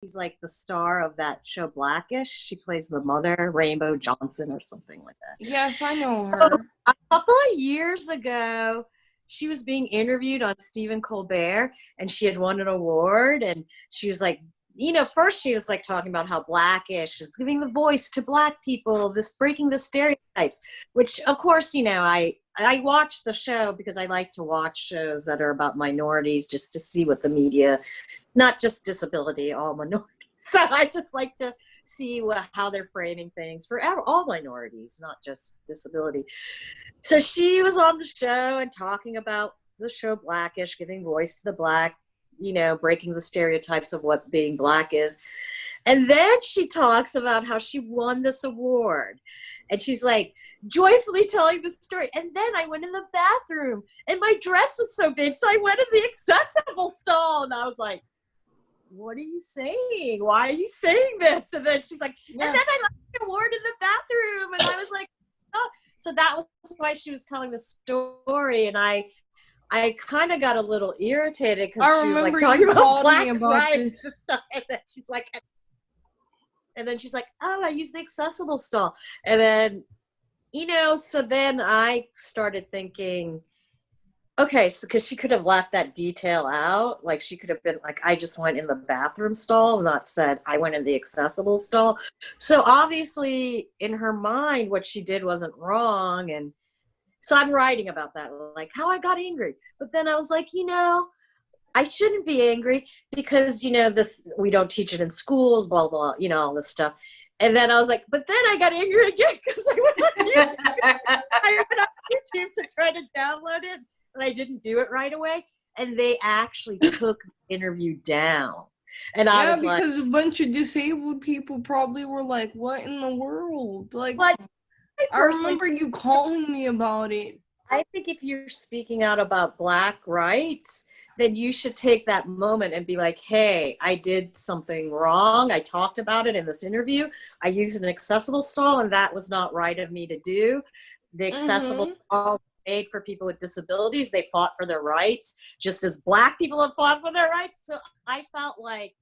She's like the star of that show Blackish. She plays the mother, Rainbow Johnson, or something like that. Yes, I know her. a couple of years ago, she was being interviewed on Stephen Colbert, and she had won an award, and she was like, you know, first she was like talking about how blackish is giving the voice to black people, this breaking the stereotypes, which of course, you know, I I watch the show because I like to watch shows that are about minorities just to see what the media, not just disability, all minorities. So I just like to see what, how they're framing things for all minorities, not just disability. So she was on the show and talking about the show Blackish, giving voice to the black, you know, breaking the stereotypes of what being black is. And then she talks about how she won this award. And she's like, joyfully telling the story. And then I went in the bathroom and my dress was so big. So I went in the accessible stall and I was like, what are you saying? Why are you saying this? And then she's like, yeah. and then I left the award in the bathroom. And I was like, oh. So that was why she was telling the story. And I, I kind of got a little irritated because she was like talking about black about rights and stuff. And then she's like, and then she's like, oh, I use the accessible stall. And then you know, so then I started thinking, okay, so because she could have left that detail out, like she could have been like, I just went in the bathroom stall, not said I went in the accessible stall. So obviously, in her mind, what she did wasn't wrong, and so I'm writing about that, like how I got angry. But then I was like, you know, I shouldn't be angry because you know this we don't teach it in schools, blah blah, you know all this stuff. And then I was like, but then I got angry again because I went on YouTube. I went on YouTube to try to download it, and I didn't do it right away. And they actually took the interview down. And I was like, because a bunch of disabled people probably were like, "What in the world?" Like, I, I remember you calling me about it. I think if you're speaking out about Black rights, then you should take that moment and be like, hey, I did something wrong. I talked about it in this interview. I used an accessible stall and that was not right of me to do. The accessible mm-hmm. stall made for people with disabilities. They fought for their rights, just as black people have fought for their rights. So I felt like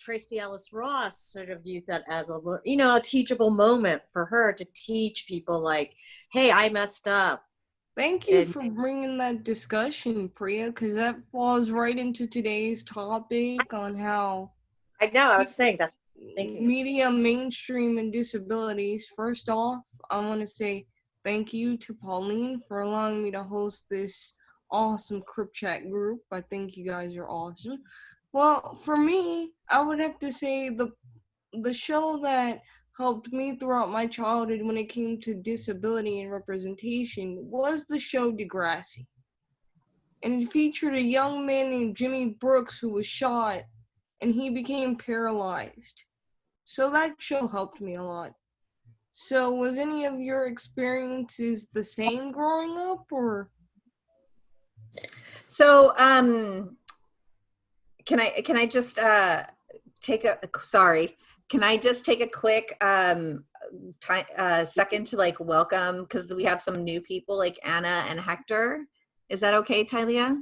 Tracee Ellis Ross sort of used that as a you know a teachable moment for her to teach people like, hey, I messed up. Thank you and, for bringing that discussion, Priya, because that falls right into today's topic on how. I know, I was saying that. Media mainstream and disabilities. First off, I want to say thank you to Pauline for allowing me to host this awesome Crip Chat group. I think you guys are awesome. Well, for me, I would have to say the the show that helped me throughout my childhood when it came to disability and representation was the show Degrassi. And it featured a young man named Jimmy Brooks who was shot and he became paralyzed. So that show helped me a lot. So was any of your experiences the same growing up or So um can I can I just uh take a sorry can I just take a quick um, time, uh, second to like welcome because we have some new people like Anna and Hector. Is that okay, Tylea?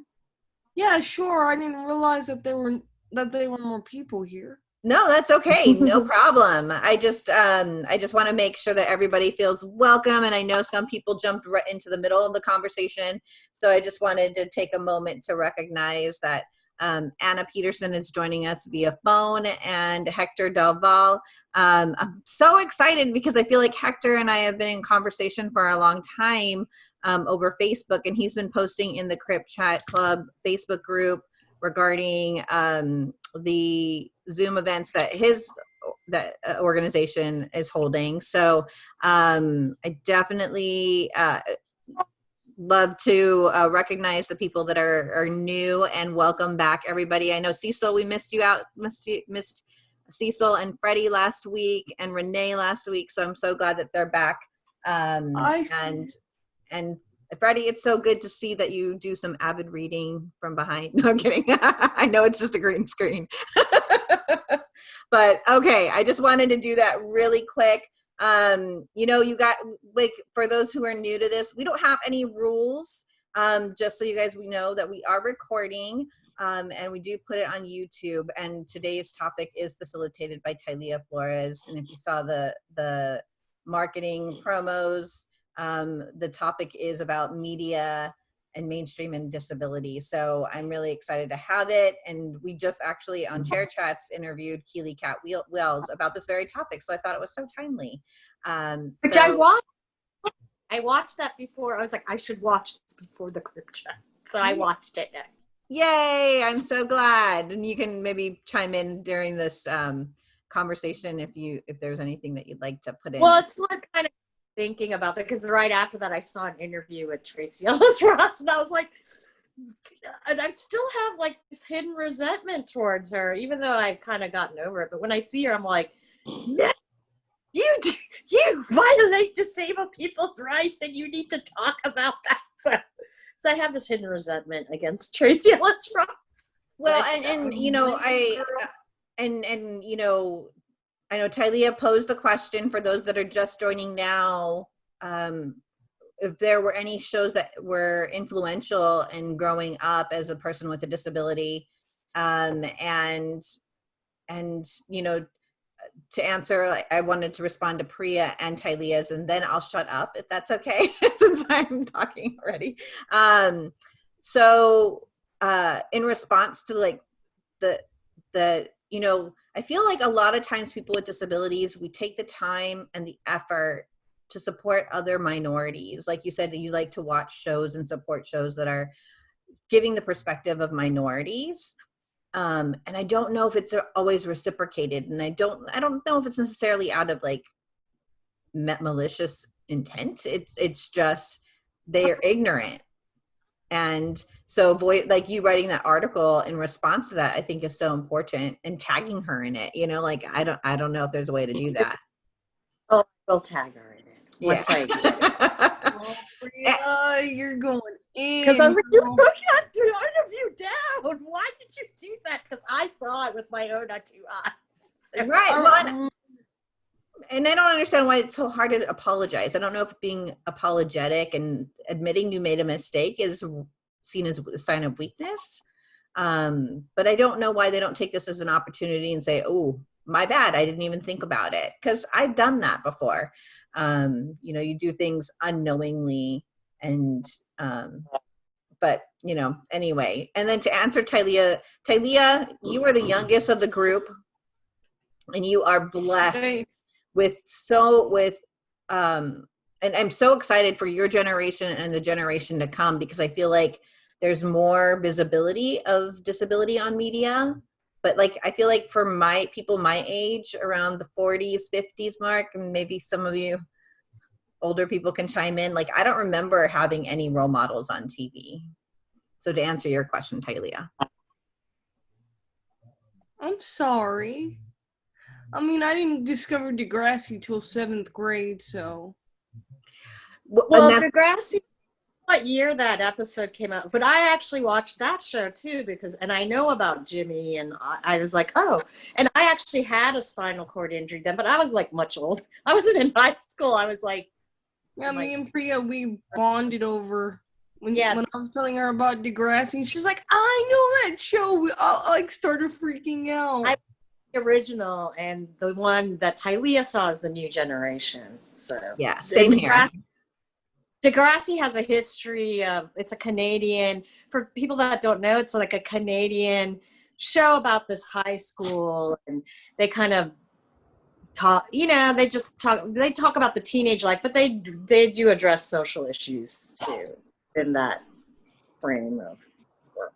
Yeah, sure. I didn't realize that there were that there were more people here. No, that's okay. No problem. I just um I just want to make sure that everybody feels welcome and I know some people jumped right into the middle of the conversation. So I just wanted to take a moment to recognize that um, Anna Peterson is joining us via phone and Hector Del Val. Um, I'm so excited because I feel like Hector and I have been in conversation for a long time um, over Facebook and he's been posting in the Crip Chat Club Facebook group regarding um, the Zoom events that his that uh, organization is holding. So um, I definitely uh, love to uh, recognize the people that are, are new and welcome back everybody. I know Cecil, we missed you out, missed, missed Cecil and Freddie last week and Renee last week. So I'm so glad that they're back. Um, and, and Freddie, it's so good to see that you do some avid reading from behind. No, I'm kidding. I know it's just a green screen. but okay, I just wanted to do that really quick um you know you got like for those who are new to this we don't have any rules um just so you guys we know that we are recording Um, and we do put it on YouTube. And today's topic is facilitated by Tylea Flores. And if you saw the the marketing promos, um, the topic is about media and mainstream and disability. So I'm really excited to have it. And we just actually on Chair Chats interviewed Keely Cat Wells about this very topic. So I thought it was so timely. Um, Which so, I watched. I watched that before. I was like, I should watch this before the group chat. So I watched it. Yay! I'm so glad. And you can maybe chime in during this um, conversation if you if there's anything that you'd like to put in. Well, it's what kind of thinking about that because right after that I saw an interview with Tracee Ellis Ross and I was like, and I still have like this hidden resentment towards her, even though I've kind of gotten over it. But when I see her, I'm like, no, you you violate disabled people's rights, and you need to talk about that. So, so I have this hidden resentment against Tracee Ellis Ross. Well, um, uh, and, and you know, I and and you know, I know Tylea posed the question for those that are just joining now. Um, if there were any shows that were influential in growing up as a person with a disability, um, and and you know, to answer, I wanted to respond to Priya and Tylea's, and then I'll shut up if that's okay, since I'm talking already. Um, so, uh, in response to like the the you know, I feel like a lot of times people with disabilities, we take the time and the effort to support other minorities. Like you said, you like to watch shows and support shows that are giving the perspective of minorities. Um and i don't know if it's always reciprocated and i don't i don't know if it's necessarily out of like met malicious intent. It's it's just they're ignorant and so voice like you writing that article in response to that i think is so important and tagging her in it you know like i don't i don't know if there's a way to do that oh we'll tag her in it yeah. oh, eh Priya, you're going because I was like, you took that interview down. Why did you do that? Because I saw it with my own two eyes. right. Well, and, I don't understand why it's so hard to apologize. I don't know if being apologetic and admitting you made a mistake is seen as a sign of weakness. Um, but I don't know why they don't take this as an opportunity and say, oh, my bad. I didn't even think about it. Because I've done that before. Um, you know, you do things unknowingly and um, but you know, anyway. And then to answer Tylea, Tylea, you are the youngest of the group, and you are blessed with so with um and I'm so excited for your generation and the generation to come because I feel like there's more visibility of disability on media. But like I feel like for my people my age, around the 40s, 50s mark, and maybe some of you older people can chime in. Like I don't remember having any role models on TV. So to answer your question, Tylea. I'm sorry. I mean, I didn't discover Degrassi till seventh grade, so. Well, Degrassi, what year that episode came out? But I actually watched that show too because, and I know about Jimmy, and I, I was like, oh, and I actually had a spinal cord injury then, but I was like much old. I wasn't in high school. I was like yeah, me and Priya, we bonded over when yeah. when I was telling her about Degrassi. She's like, I know that show. I like started freaking out. I, the original and the one that Tylea saw is the new generation. So yeah, same here. Degrassi has a history of it's a Canadian. For people that don't know, it's like a Canadian show about this high school, and they kind of talk you know they just talk they talk about the teenage life but they they do address social issues too in that frame of work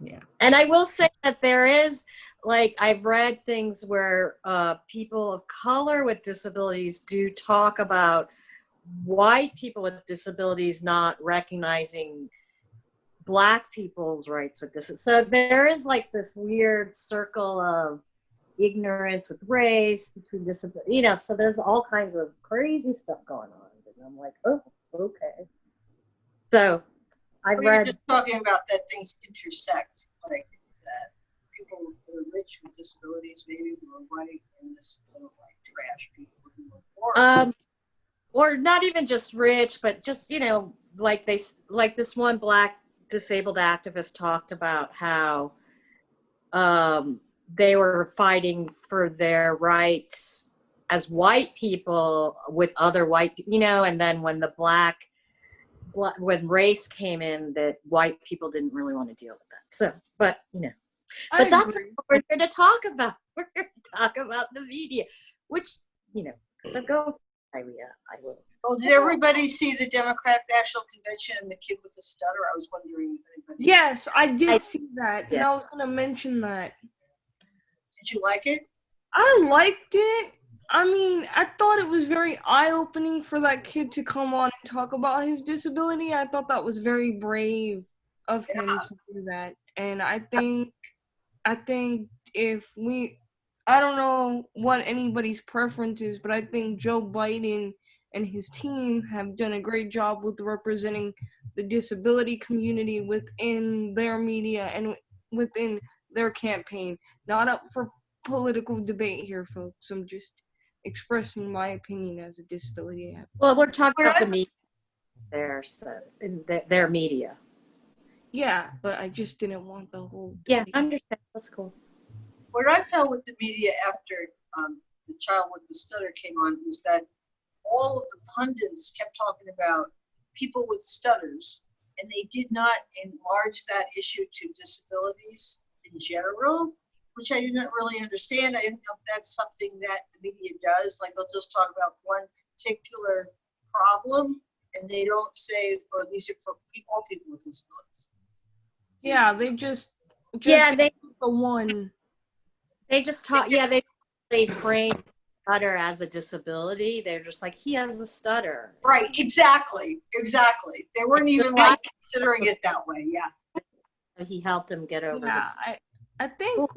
yeah and i will say that there is like i've read things where uh, people of color with disabilities do talk about white people with disabilities not recognizing black people's rights with this so there is like this weird circle of ignorance with race, between disability, you know, so there's all kinds of crazy stuff going on. And I'm like, oh, okay. So I well, read. You're just talking about that things intersect, like that people that are rich with disabilities maybe were white and this sort of like trash people who are poor. Um, or not even just rich, but just, you know, like they, like this one black disabled activist talked about how um, they were fighting for their rights as white people with other white, you know, and then when the black, when race came in, that white people didn't really want to deal with that. So, but you know, I but that's agree. what we're here to talk about. We're here to talk about the media, which you know. So go, Iria. I will. Well, did everybody see the Democratic National Convention and the kid with the stutter? I was wondering if anybody. Yes, I did I- see that, and Yeah. I was gonna mention that. Did you like it? I liked it. I mean, I thought it was very eye opening for that kid to come on and talk about his disability. I thought that was very brave of him Yeah. to do that. And I think I think if we I don't know what anybody's preference is, but I think Joe Biden and his team have done a great job with representing the disability community within their media and within their campaign. Not up for political debate here, folks. I'm just expressing my opinion as a disability advocate. Well, we're talking about the media there, so in the, their media. Yeah, but I just didn't want the whole. Yeah. I understand. That's cool. What I found with the media after um, the child with the stutter came on was that all of the pundits kept talking about people with stutters, and they did not enlarge that issue to disabilities in general, which I didn't really understand. I didn't know if that's something that the media does. Like they'll just talk about one particular problem, and they don't say, "Oh, these are for all people with disabilities." Yeah, they just. just yeah, they the one. they just talk. Yeah, they they frame stutter as a disability. They're just like he has a stutter. Right, exactly, exactly. They weren't even like considering it that way, yeah. He helped him get over Yeah. I, I think,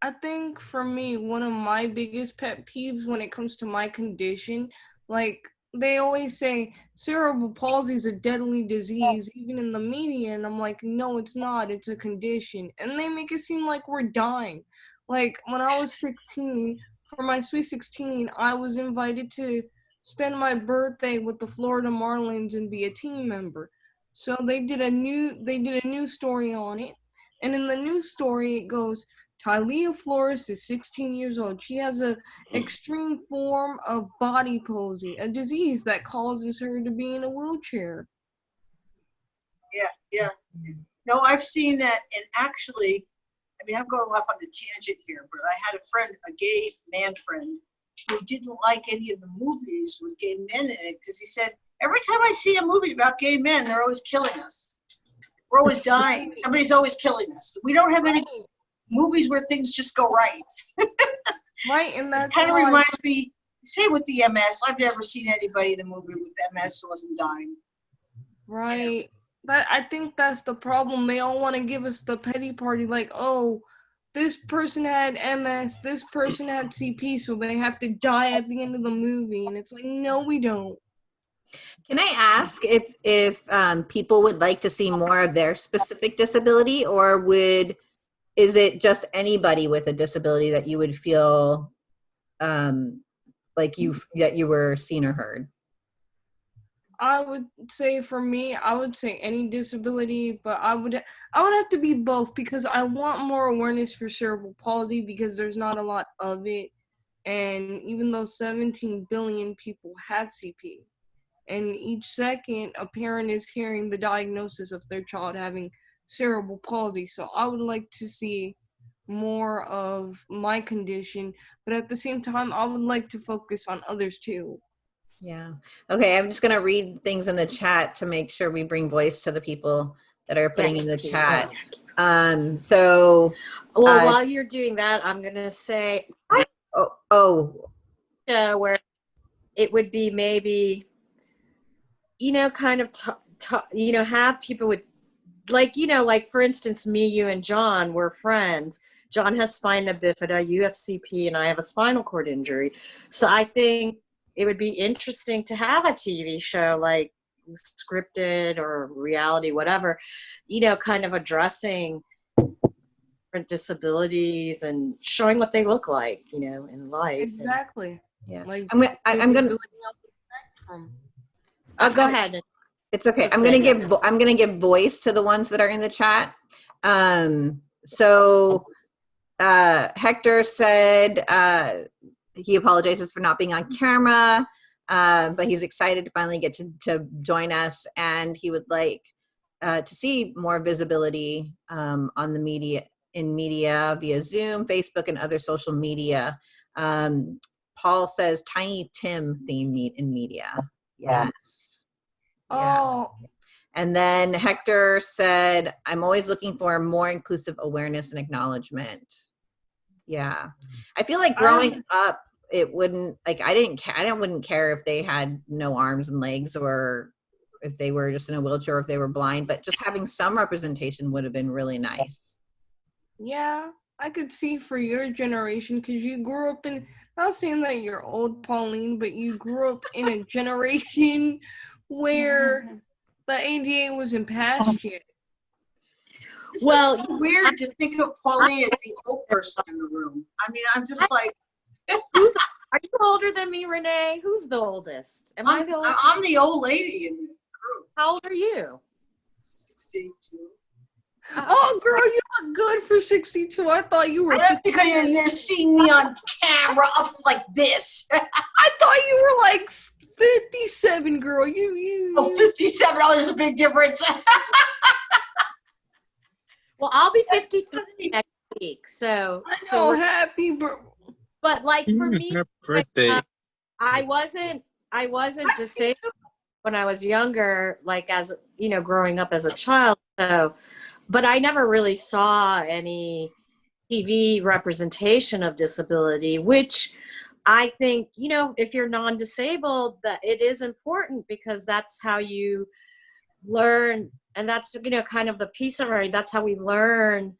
I think for me, one of my biggest pet peeves when it comes to my condition, like they always say cerebral palsy is a deadly disease, even in the media, and I'm like, no, it's not. It's a condition, and they make it seem like we're dying. Like when I was 16, for my sweet 16, I was invited to spend my birthday with the Florida Marlins and be a team member. So they did a new they did a new story on it. And in the news story it goes Tylea Flores is 16 years old. She has an hmm. extreme form of body palsy, a disease that causes her to be in a wheelchair. Yeah, yeah. No, I've seen that, and actually, I mean, I'm going off on a tangent here, but I had a friend, a gay man friend, who didn't like any of the movies with gay men in it because he said, every time I see a movie about gay men, they're always killing us. We're always dying. Somebody's always killing us. We don't have any movies where things just go right. Right, and It that's kind of why- reminds me, same with the MS. I've never seen anybody in a movie with MS who wasn't dying. Right. That I think that's the problem. They all want to give us the petty party, like, oh, this person had MS, this person had CP, so they have to die at the end of the movie. And it's like, no, we don't. Can I ask if if um, people would like to see more of their specific disability, or would is it just anybody with a disability that you would feel um, like you that you were seen or heard? I would say for me, I would say any disability, but I would I would have to be both because I want more awareness for cerebral palsy because there's not a lot of it. And even though 17 billion people have CP, and each second a parent is hearing the diagnosis of their child having cerebral palsy. So I would like to see more of my condition, but at the same time, I would like to focus on others too. Yeah. Okay. I'm just gonna read things in the chat to make sure we bring voice to the people that are putting in the Thank you. chat. Um. So. Well, Uh, while you're doing that, I'm gonna say Oh. Oh. uh, where it would be maybe, you know, kind of, t- t- you know, have people with, like, you know, like for instance, me, you, and John were friends. John has spina bifida, you have CP, and I have a spinal cord injury. So I think it would be interesting to have a TV show like scripted or reality, whatever, you know, kind of addressing different disabilities and showing what they look like, you know, in life. And- Exactly. Yeah. Like I'm gonna. I, I'm gonna. disability on. Oh, go ahead. It's okay. I'm gonna give I'm gonna give voice to the ones that are in the chat. Um, so uh, Hector said uh, he apologizes for not being on camera, uh, but he's excited to finally get to, to join us, and he would like uh, to see more visibility um, on the media in media via Zoom, Facebook, and other social media. Um, Paul says Tiny Tim theme meet in media. Yes. Yeah. Oh, And then Hector said, I'm always looking for more inclusive awareness and acknowledgement. Yeah. I feel like growing um up, it wouldn't like I didn't ca- I didn't wouldn't care if they had no arms and legs or if they were just in a wheelchair or if they were blind, but just having some representation would have been really nice. yeah. I could see for your generation because you grew up in. Not saying that you're old, Pauline, but you grew up in a generation where the ADA wasn't um, passed yet. This Well, so weird to think of Pauline as the old person in the room. I mean, I'm just like, Who's are you older than me, Renee? Who's the oldest? Am I I'm, the oldest? I'm the old lady in the group. How old are you? 62. Oh, girl, you look good for 62. I thought you were. That's because you're, you're seeing me on camera up like this. I thought you were like 57, girl. You, you. Oh, you- 57, oh, there's a big difference. Well, I'll be 53 next week. So, I so know, we're- happy, bro. but like for me, her birthday. uh, I wasn't I wasn't disabled when I was younger, like as you know, growing up as a child. So, but I never really saw any TV representation of disability, which I think you know, if you're non-disabled, that it is important because that's how you learn, and that's you know, kind of the piece of it. That's how we learn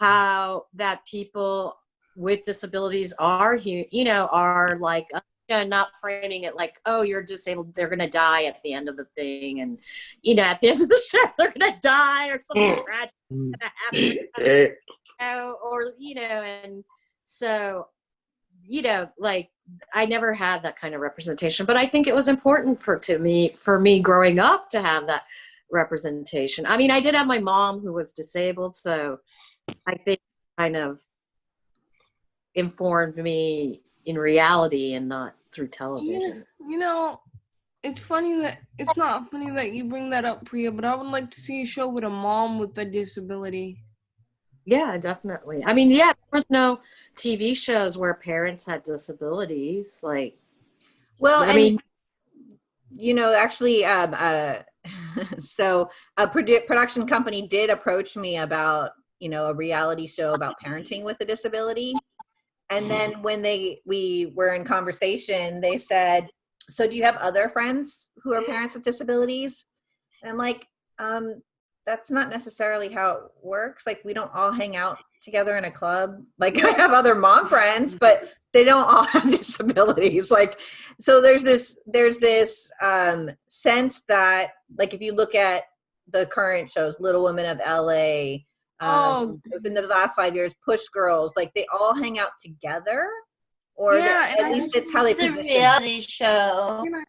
how that people with disabilities are you know are like uh, you know, not framing it like oh you're disabled they're gonna die at the end of the thing and you know at the end of the show they're gonna die or something tragic Mm. gonna happen Eh, you know, or you know and so you know like i never had that kind of representation but i think it was important for to me for me growing up to have that representation i mean i did have my mom who was disabled so i think kind of informed me in reality and not through You, television you know, it's funny that it's not funny that you bring that up, Priya, but I would like to see a show with a mom with a disability. Yeah definitely i mean yeah there was no tv shows where parents had disabilities like Well, i and mean you know, actually, um, uh, so a produ- production company did approach me about, you know, a reality show about parenting with a disability. And then when they we were in conversation, they said, "So do you have other friends who are parents with disabilities?" And I'm like, um, "That's not necessarily how it works. Like, we don't all hang out together in a club. Like, I have other mom friends, but they don't all have disabilities. Like, so there's this there's this um, sense that like if you look at the current shows, Little Women of L.A." Um, within the last five years, Push Girls, like they all hang out together, or Yeah, at I least just it's how they It's position. reality show. Can I,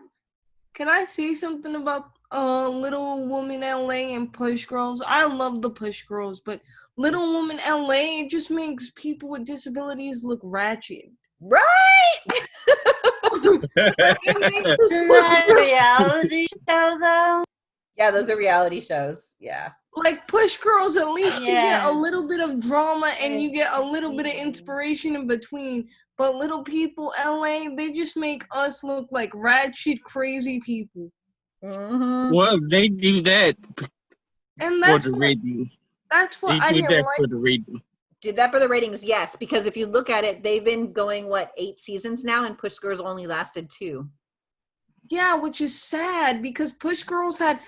can I say something about uh Little Woman LA and Push Girls? I love the Push Girls, but Little Woman LA it just makes people with disabilities look ratchet. Right? Like, it makes us Isn't look that a reality show though? Yeah, those are reality shows. Yeah. like push girls at least you get a little bit of drama and you get a little bit of inspiration in between but little people la they just make us look like ratchet crazy people hmm well, they do that and for that's the what, ratings. that's what They i do didn't that like for the ratings. Did that for the ratings? Yes, because if you look at it, they've been going what eight seasons now, and Push Girls only lasted two. yeah which is sad because push girls had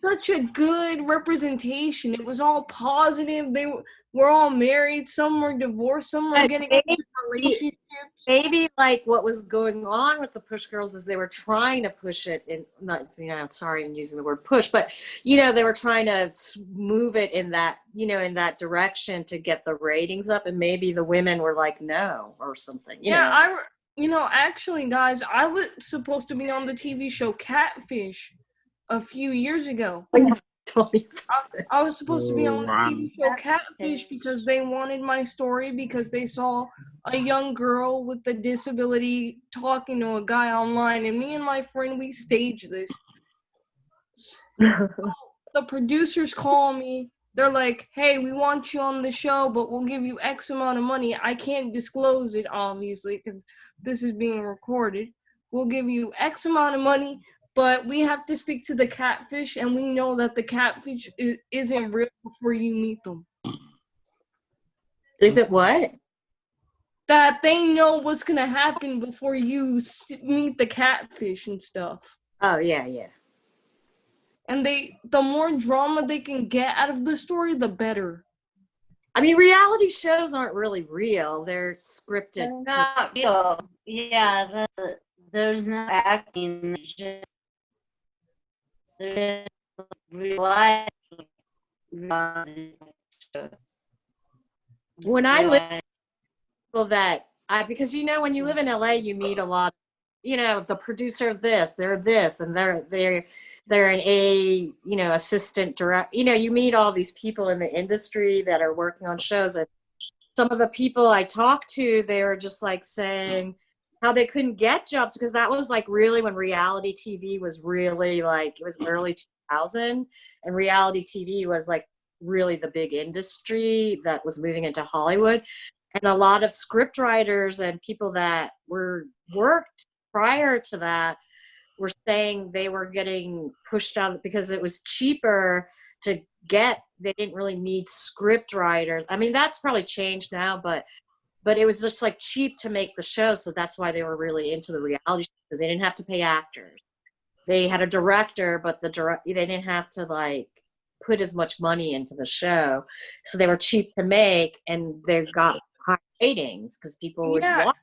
such a good representation it was all positive they were, were all married some were divorced some were getting maybe- into relationships maybe like what was going on with the push girls is they were trying to push it in not you know sorry i'm using the word push but you know they were trying to move it in that you know in that direction to get the ratings up and maybe the women were like no or something you yeah, know I, you know, actually, guys, I was supposed to be on the TV show Catfish, a few years ago. 20 I was supposed to be on the oh, TV show Catfish because they wanted my story because they saw a young girl with a disability talking to a guy online, and me and my friend we staged this. The producers call me. They're like, "Hey, we want you on the show, but we'll give you X amount of money. I can't disclose it, obviously, because this is being recorded. We'll give you X amount of money, but we have to speak to the catfish, and we know that the catfish i- isn't real before you meet them. Is it what? That they know what's gonna happen before you meet the catfish and stuff. Oh yeah, yeah. And they, the more drama they can get out of the story, the better. I mean, reality shows aren't really real. They're scripted. They're not real. Yeah, the, there's no acting. There's just, there's just real life. reality shows. when I live people that I because you know when you live in LA you meet a lot you know the producer of this they're this and they're they're they're an A you know assistant direct you know you meet all these people in the industry that are working on shows and some of the people I talk to they are just like mm. saying how they couldn't get jobs because that was like really when reality TV was really like it was early 2000 and reality TV was like really the big industry that was moving into Hollywood. And a lot of script writers and people that were worked prior to that were saying they were getting pushed out because it was cheaper to get they didn't really need script writers. I mean that's probably changed now but but it was just like cheap to make the show so that's why they were really into the reality show because they didn't have to pay actors they had a director but the direct they didn't have to like put as much money into the show so they were cheap to make and they got high ratings because people would Yeah. watch.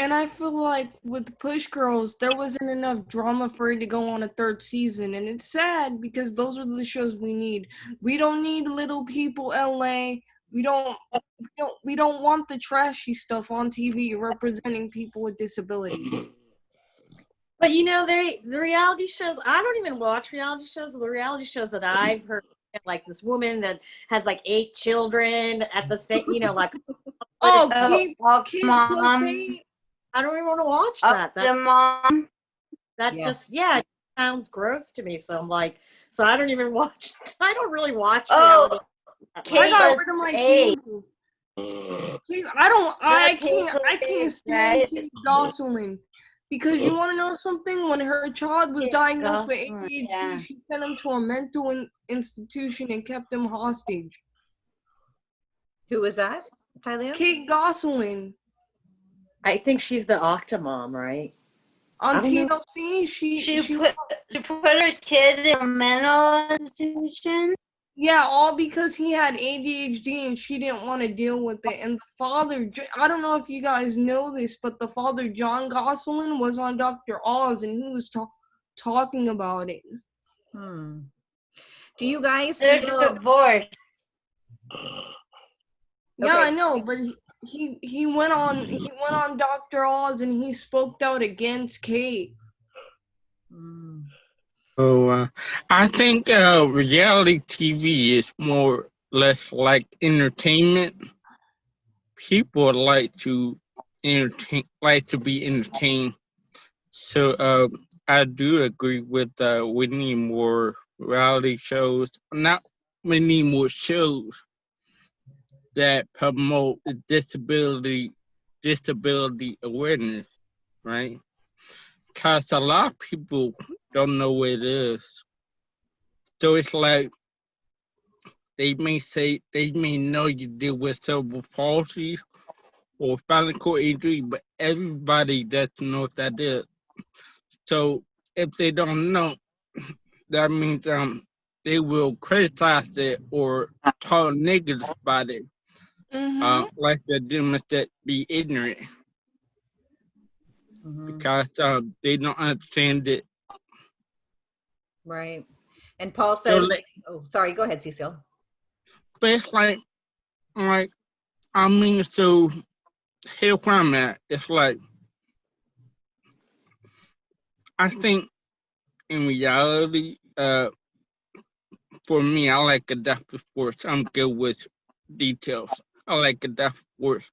And I feel like with Push Girls, there wasn't enough drama for it to go on a third season. And it's sad because those are the shows we need. We don't need little people LA. We don't we don't we don't want the trashy stuff on TV representing people with disabilities. But you know, they the reality shows. I don't even watch reality shows. The reality shows that I've heard, like this woman that has like eight children at the same, you know, like. Oh, Oh, Kate, oh, Kate mom. Cobain. I don't even want to watch that. That mom. that Yeah. just yeah it sounds gross to me. So I'm like, so I don't even watch. I don't really watch. Oh, reality that Kate I got rid of my eight. cable. Kate- I don't. I can't. I can't stand? Kate Gosselin because you want to know something. When her child was diagnosed with Gosselin, ADHD, yeah. she sent him to a mental in- institution and kept him hostage. Who was that? Tylea? Kate Gosselin I think she's the Octomom, right? on I don't. TLC. She, She, she put she put her kid in a mental institution. Yeah, all because he had ADHD and she didn't want to deal with it. And the father, I don't know if you guys know this, but the father, John Gosselin, was on Dr. Oz and he was ta- talking about it. Hmm. Do you guys They're feel divorced. Yeah, I know, but he, he he went on he went on Dr. Oz and he spoke out against Kate. Hmm. So uh, I think uh, reality TV is more or less like entertainment. People like to entertain, like to be entertained. So uh, I do agree with uh, we need more reality shows. Not we need more shows that promote disability disability awareness, right? Cause a lot of people don't know what it is. So it's like they may say they may know you deal with cerebral palsy or spinal cord injury, but everybody doesn't know what that is. So if they don't know, that means um they will criticize it or talk negative about it, Mm-hmm. uh, like they're doing that be ignorant Mhm. because um, they don't understand it. Right. And Paul says, like- oh, sorry, go ahead, Cecil. But it's like, like, I mean, so here where I'm at, it's like, I think in reality, uh, for me, I like adaptive sports. I'm good with details. I like adaptive sports,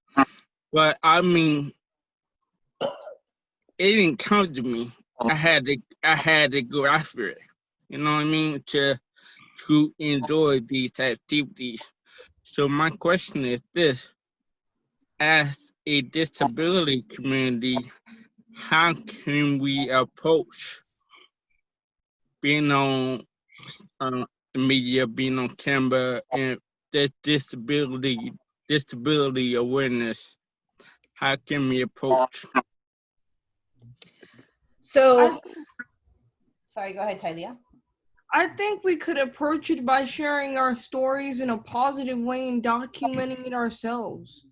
but I mean, it didn't come to me. I had to, I had to go after it. You know what I mean? To to enjoy these activities. So my question is this: As a disability community, how can we approach being on uh, the media, being on camera, and this disability disability awareness? How can we approach? So, sorry, go ahead, Tylea. I think we could approach it by sharing our stories in a positive way and documenting it ourselves.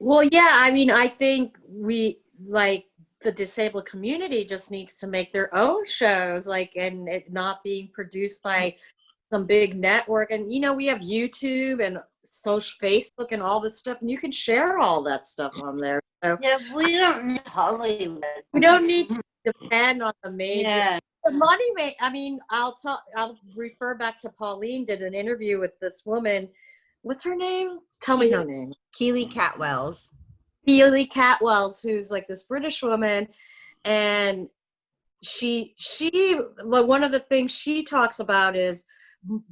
Well, yeah, I mean, I think we like the disabled community just needs to make their own shows, like, and it not being produced by some big network. And you know, we have YouTube and social Facebook and all this stuff, and you can share all that stuff on there. So Yeah, we don't need Hollywood. we don't need to depend on the major Yeah, the money may i mean i'll talk i'll refer back to pauline did an interview with this woman what's her name tell me her name Keely Catwells. Healy Catwells, who's like this British woman, and she she well, one of the things she talks about is m-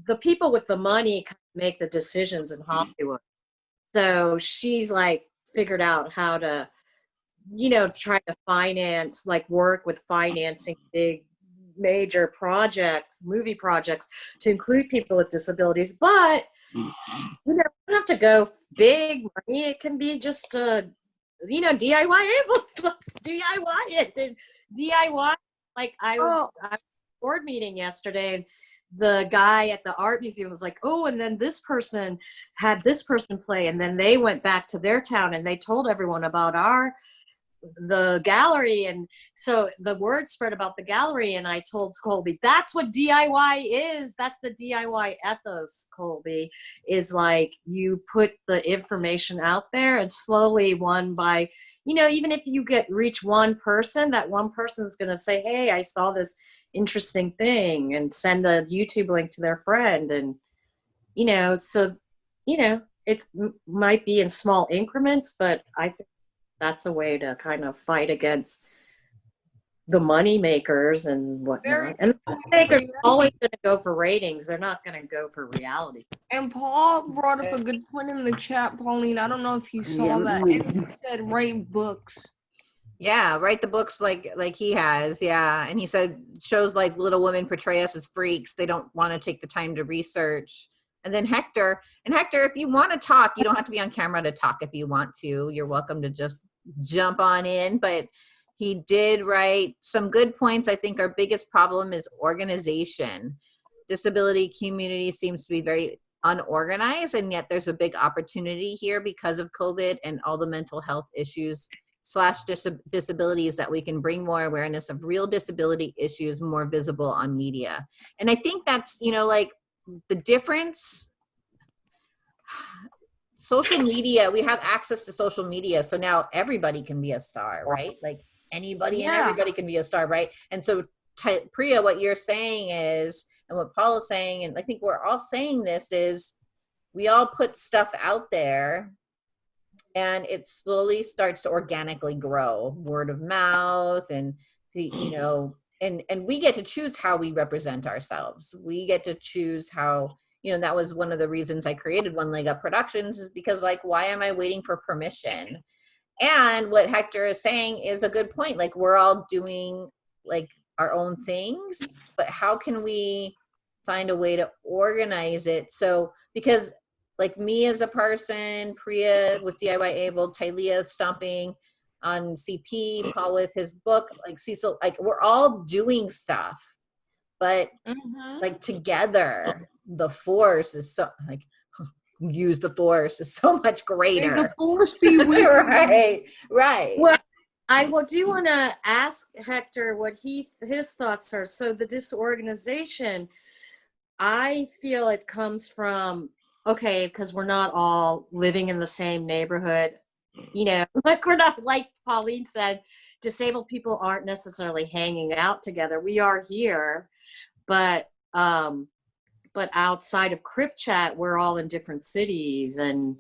the people with the money make the decisions in Hollywood. So she's like figured out how to, you know, try to finance like work with financing big major projects, movie projects to include people with disabilities, but you know, you don't have to go big money. It can be just uh, you know, DIY able let's DIY it. And DIY like I was Oh. I was at a board meeting yesterday and the guy at the art museum was like, "Oh, and then this person had this person play and then they went back to their town and they told everyone about our the gallery and so the word spread about the gallery and i told colby that's what diy is. That's the diy ethos colby is like you put the information out there and slowly one by you know even if you get reach one person that one person is going to say hey i saw this interesting thing and send a youtube link to their friend and you know so you know it might be in small increments but i think that's a way to kind of fight against the money makers and Very whatnot. And the money makers are always going to go for ratings. They're not going to go for reality. And Paul brought up a good point in the chat, Pauline. I don't know if you saw that. And he said write books. Yeah, write the books like like he has. Yeah, and he said shows like Little Women portray us as freaks. They don't want to take the time to research. And then Hector, and Hector, if you want to talk, you don't have to be on camera to talk. If you want to, you're welcome to just jump on in. But he did write some good points. I think our biggest problem is organization. Disability community seems to be very unorganized, and yet there's a big opportunity here because of COVID and all the mental health issues slash dis- disabilities that we can bring more awareness of real disability issues more visible on media. And I think that's, you know, like the difference social media we have access to social media so now everybody can be a star right? Like anybody and everybody can be a star right? And so priya what you're saying is and what paul is saying and i think we're all saying this is we all put stuff out there and it slowly starts to organically grow. Word of mouth and you know and and we get to choose how we represent ourselves. We get to choose how you know that was one of the reasons i created one leg up productions is because like why am i waiting for permission? And what hector is saying is a good point. Like we're all doing like our own things but how can we find a way to organize it? So because like me as a person priya with diy able Tylea stomping on cp paul with his book like cecil like we're all doing stuff but Mm-hmm. like together the force is so like use the force is so much May the greater force be with you. right right Well, I will do want to ask Hector what he his thoughts are. So the disorganization, I feel it comes from okay because we're not all living in the same neighborhood. You know, like we're not like Pauline said, disabled people aren't necessarily hanging out together. We are here, but um, but outside of Crip Chat, we're all in different cities, and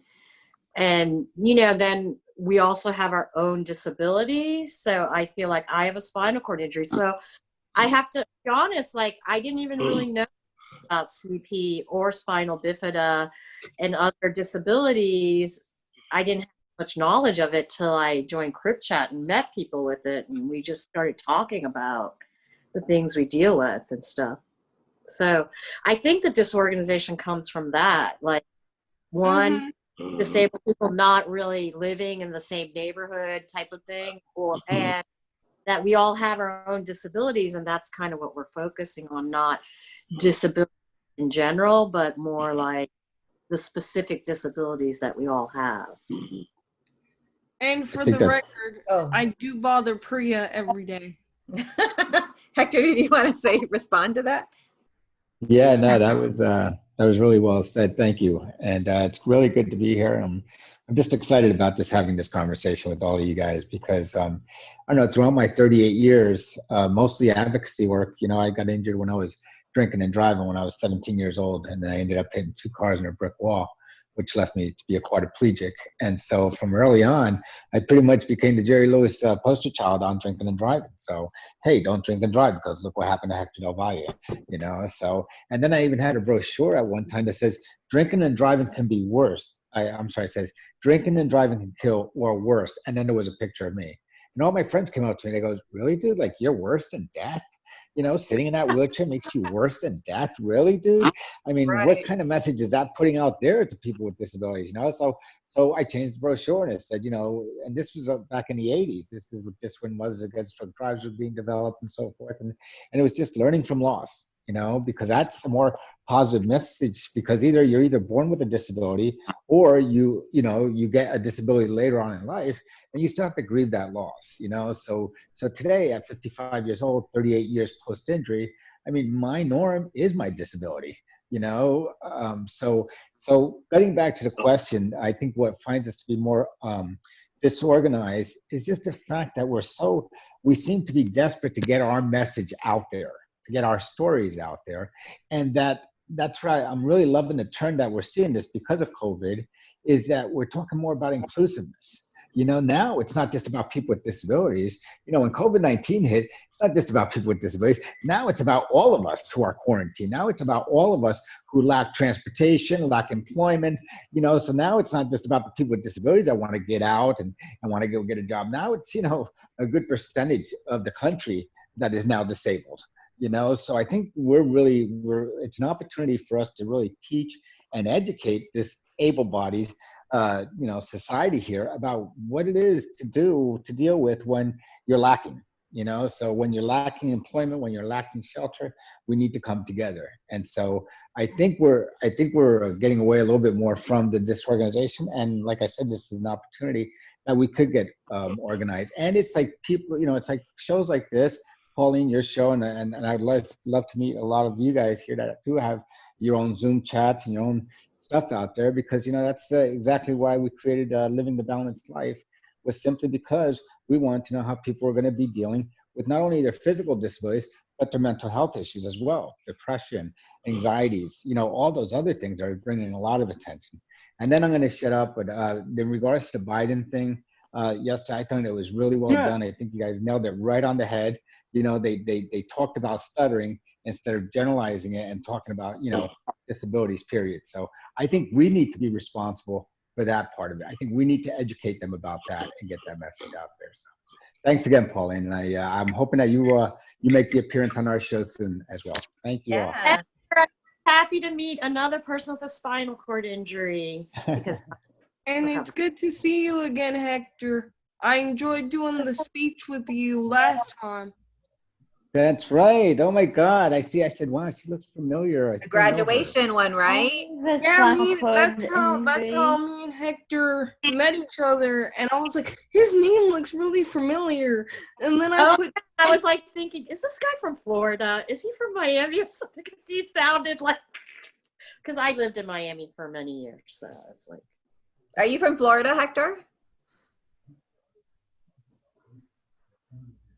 and you know, then we also have our own disabilities. So I feel like I have a spinal cord injury, so I have to be honest. Like I didn't even really know about CP or spinal bifida and other disabilities. I didn't have much knowledge of it till I joined Crip Chat and met people with it, and we just started talking about the things we deal with and stuff. So I think the disorganization comes from that. Like one, mm-hmm. disabled people not really living in the same neighborhood type of thing, or mm-hmm. and that we all have our own disabilities, and that's kind of what we're focusing on, not disability in general, but more like the specific disabilities that we all have. And for the that's- record, Oh. I do bother Priya every day. Hector, did you want to say, respond to that? Yeah, no, that was uh, that was really well said. Thank you, and uh, it's really good to be here. I'm I'm just excited about just having this conversation with all of you guys because um, I don't know throughout my 38 years, uh, mostly advocacy work. You know, I got injured when I was drinking and driving when I was 17 years old, and I ended up hitting two cars in a brick wall, which left me to be a quadriplegic. And so from early on, I pretty much became the Jerry Lewis uh, poster child on drinking and driving. So hey, don't drink and drive because look what happened to Hector Del Valle, you know. So and then I even had a brochure at one time that says drinking and driving can be worse. I, I'm sorry, says drinking and driving can kill or worse. And then there was a picture of me. And all my friends came up to me. They goes, "Really, dude? Like you're worse than death? You know, sitting in that wheelchair makes you worse than death? Really, dude? I mean, what kind of message is that putting out there to people with disabilities? You know, so so I changed the brochure and it said, you know, and this was uh, back in the 80s. This is just when Mothers Against Drug Drives were being developed and so forth. And, and it was just learning from loss, you know, because that's a more positive message because either you're either born with a disability or you, you know, you get a disability later on in life and you still have to grieve that loss, you know? So, so today at 55 years old, 38 years post injury, I mean, my norm is my disability, you know? Um, so, so getting back to the question, I think what finds us to be more um, disorganized is just the fact that we're so, we seem to be desperate to get our message out there, to get our stories out there. And that, that's right, I'm really loving the turn that we're seeing this because of COVID, is that we're talking more about inclusiveness. You know, now it's not just about people with disabilities. You know, when COVID 19 hit, it's not just about people with disabilities. Now it's about all of us who are quarantined. Now it's about all of us who lack transportation, lack employment. You know, so now it's not just about the people with disabilities that want to get out and, and want to go get a job. Now it's, you know, a good percentage of the country that is now disabled. You know, so I think we're really, we're, it's an opportunity for us to really teach and educate this able bodies uh, you know, society here about what it is to do to deal with when you're lacking. You know, so when you're lacking employment, when you're lacking shelter, we need to come together. And so I think we're I think we're getting away a little bit more from the disorganization. And like I said, this is an opportunity that we could get um, organized. And it's like people, you know, it's like shows like this, Pauline, your show, and and, and I'd love love to meet a lot of you guys here that do have your own Zoom chats and your own stuff out there because you know that's uh, exactly why we created uh, living the balanced life was simply because we wanted to know how people are going to be dealing with not only their physical disabilities but their mental health issues as well depression anxieties you know all those other things are bringing a lot of attention. And then i'm going to shut up but uh, in regards to biden thing uh, yes i thought it was really well Yeah. done. I think you guys nailed it right on the head you know they they, they talked about stuttering instead of generalizing it and talking about you know disabilities period so I think we need to be responsible for that part of it. I think we need to educate them about that and get that message out there. So, thanks again, Pauline. And I, uh, I'm hoping that you uh, you make the appearance on our show soon as well. Thank you all. Yeah. Happy to meet another person with a spinal cord injury because And it's good to see you again, Hector. I enjoyed doing the speech with you last time. That's right. Oh my God. I see. I said, wow, she looks familiar. I The think I know her. graduation one, right? The Yeah, me, that's cord how that's how me and Hector met each other, and I was like, his name looks really familiar. And then I Oh. put I was like thinking, is this guy from Florida? Is he from Miami or something? Because he sounded like. Because I lived in Miami for many years, so I was like. Are you from Florida, Hector?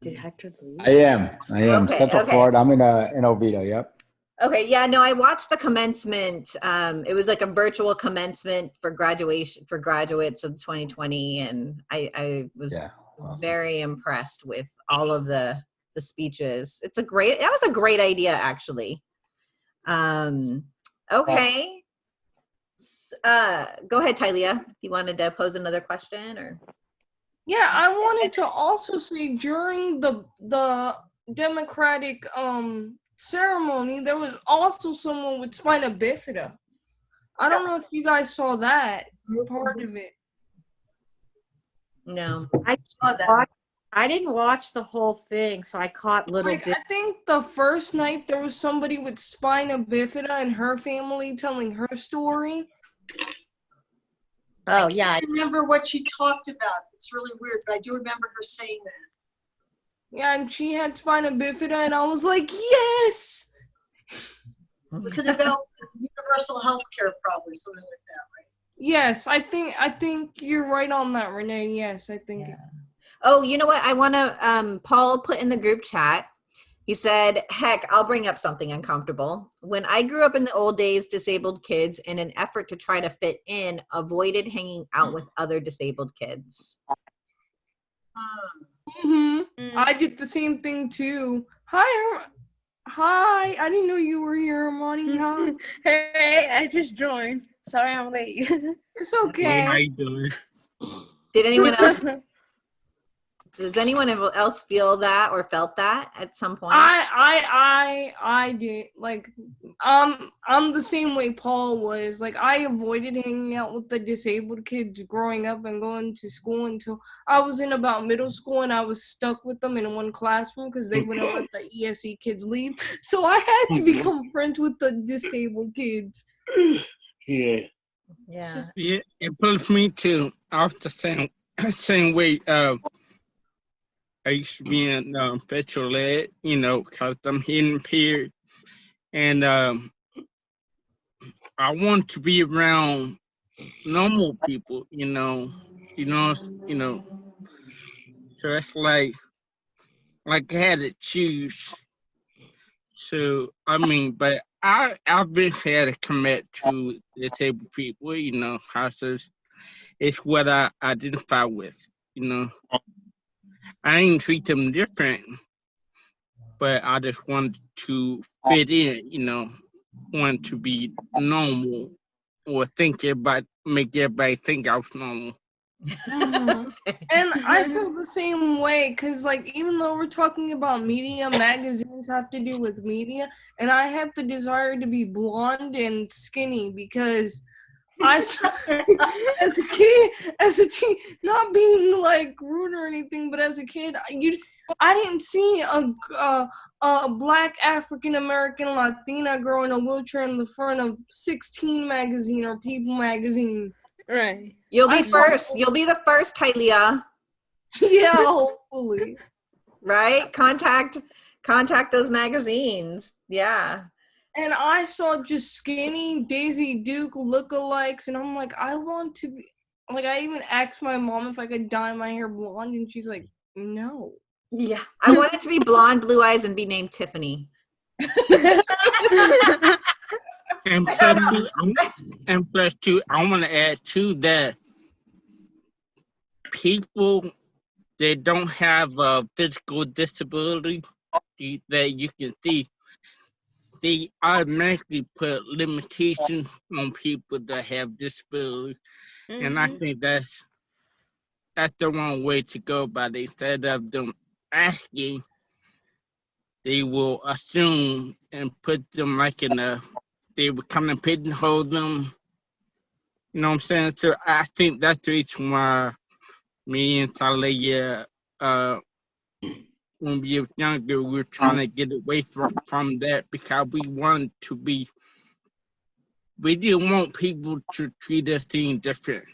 Did Hector leave? I am. I am. Okay, Central okay. Florida. I'm in uh, in Oviedo. Yep. Okay, yeah, no, I watched the commencement. Um, it was like a virtual commencement for graduation for graduates of 2020, and I, I was Yeah. awesome. very impressed with all of the the speeches. It's a great. That was a great idea, actually. Um, okay. Uh, go ahead, Tylea. If you wanted to pose another question, or Yeah, I wanted to also say during the the Democratic um ceremony, there was also someone with spina bifida. I don't know if you guys saw that part of it. no? I Saw that. I didn't watch the whole thing, so I caught little Like bits. I think the first night there was somebody with spina bifida and her family telling her story. Oh yeah, I remember what she talked about. It's really weird, but I do remember her saying that. Yeah, and she had spina bifida, and I was like, yes. Was it about universal health care, probably, something like that, right? Yes, I think I think you're right on that, Renee. Yes, I think. Oh, you know what? I want to. Um, Paul put in the group chat. He said, "Heck, I'll bring up something uncomfortable. When I grew up in the old days, disabled kids, in an effort to try to fit in, avoided hanging out with other disabled kids." Hmm. hmm I did the same thing too. Hi, Herm- hi. I didn't know you were here, Armani. Hi. Hey, I just joined. Sorry I'm late. It's Hey, how okay. you doing? Did anyone else? Does anyone else feel that or felt that at some point? I I I I did like um I'm the same way Paul was. Like I avoided hanging out with the disabled kids growing up and going to school until I was in about middle school and I was stuck with them in one classroom because they wouldn't let the ESE kids leave. So I had to become friends with the disabled kids. Yeah. yeah. Yeah, it pulls me too. I was the same same way. Uh, I used to be in um, special you know, cause I'm hidden impaired, and um, I want to be around normal people, you know, you know, you know. So it's like, like I had to choose. So I mean, but I I've been had to commit to disabled people, you know, cause it's, it's what I identify with, you know. I didn't treat them different, but I just want to fit in, you know, want to be normal or think about make everybody think I was normal. Mm-hmm. And I feel the same way because, like, even though we're talking about media, magazines have to do with media, and I have the desire to be blonde and skinny because I started as a kid, as a teen, not being like rude or anything, but as a kid, I- you, I didn't see a a, a black African American Latina girl in a wheelchair in the front of 16 magazine or People magazine. right. You'll be I saw- first. You'll be the first, Tylea. yeah, hopefully. Right? Contact contact those magazines. Yeah. And I saw just skinny Daisy Duke lookalikes, and I'm like, I want to be. Like, I even asked my mom if I could dye my hair blonde, and she's like, no. Yeah. I want it to be blonde, blue eyes, and be named Tiffany. And plus, two, I'm- and plus two, I want to add to that people that don't have a physical disability that you can see, they automatically put limitations on people that have disabilities, and I think that's that's the wrong way to go it. Instead of them asking, they will assume and put them like in a they would come and pigeonhole them. You know what I'm saying? So I think that's the reason why me and Tylea, uh, when we were younger, we were trying to get away from, from that because we wanted to be, we didn't want people to treat us any different.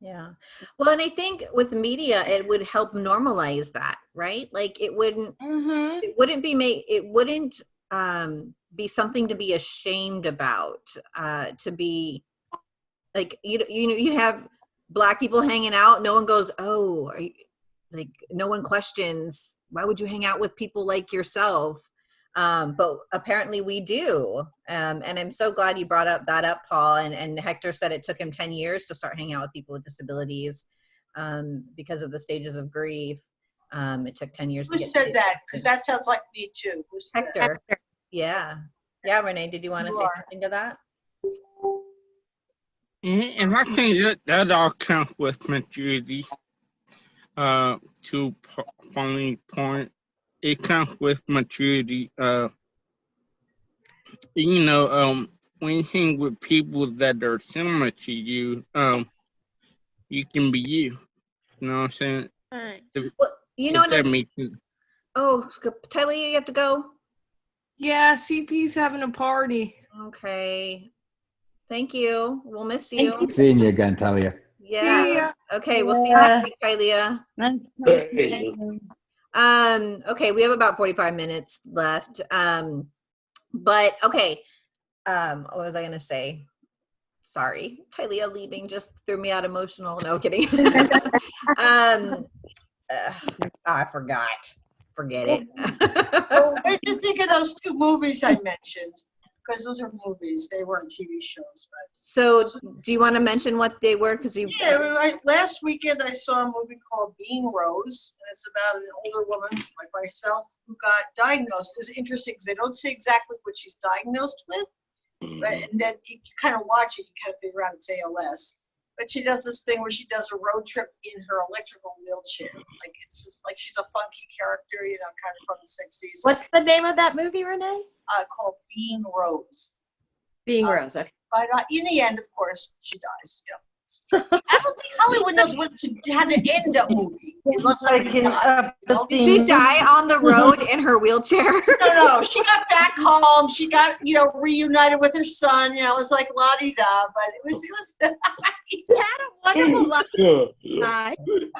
Yeah. Well, and I think with media, it would help normalize that, right? Like it wouldn't Mm-hmm. it wouldn't be made it wouldn't um be something to be ashamed about uh to be like you you know you have black people hanging out no one goes oh are you, like no one questions why would you hang out with people like yourself? Um, but apparently we do. Um, and I'm so glad you brought up that up, Paul. And, and Hector said it took him 10 years to start hanging out with people with disabilities um, because of the stages of grief. Um, it took 10 years Who to get said to- that? Because that sounds like me too. Who said that? Hector. Yeah. Yeah, Renee, did you want to say are. something to that? And, and I think that, that all comes with maturity. Uh, to Pa- Pauline's point, it comes with maturity. Uh, you know, um, when you hang with people that are similar to you, um, you can be you. You know what I'm saying? Right. Well, you know, If that what? makes sense. oh, Tylea, you have to go. Yeah, CP's having a party. Okay. Thank you. We'll miss Thank you. you. Seeing you again, Tylea. Yeah. See ya. Okay, we'll see you Yeah. next week, Tylea. Um, okay, we have about 45 minutes left. Um, but okay. Um, what was I gonna say? Sorry, Tylea leaving just threw me out emotional. No kidding. um, uh, I forgot. Forget it. Oh, what did you think of those two movies I mentioned? Because those are movies, they weren't TV shows, but. so, do you want to mention what they were? Because you. Yeah, right. Last weekend I saw a movie called Being Rose, and it's about an older woman like myself who got diagnosed. It's interesting because they don't say exactly what she's diagnosed with, but mm-hmm. and then you kind of watch it, you kind of figure out it's ALS. But she does this thing where she does a road trip in her electrical wheelchair. Like it's just like she's a funky character, you know, kind of from the '60s. What's the name of that movie, Renee? Uh, called Being Rose. Being Uh, Rose. Okay. But uh, in the end, of course, she dies. You know. I don't think Hollywood knows what to how to end a movie unless Like somebody in dies. up you know? the She die on the road in her wheelchair. No, no, she got back home. She got you know reunited with her son. You know, it was like la di da, but it was it was. She had a wonderful life.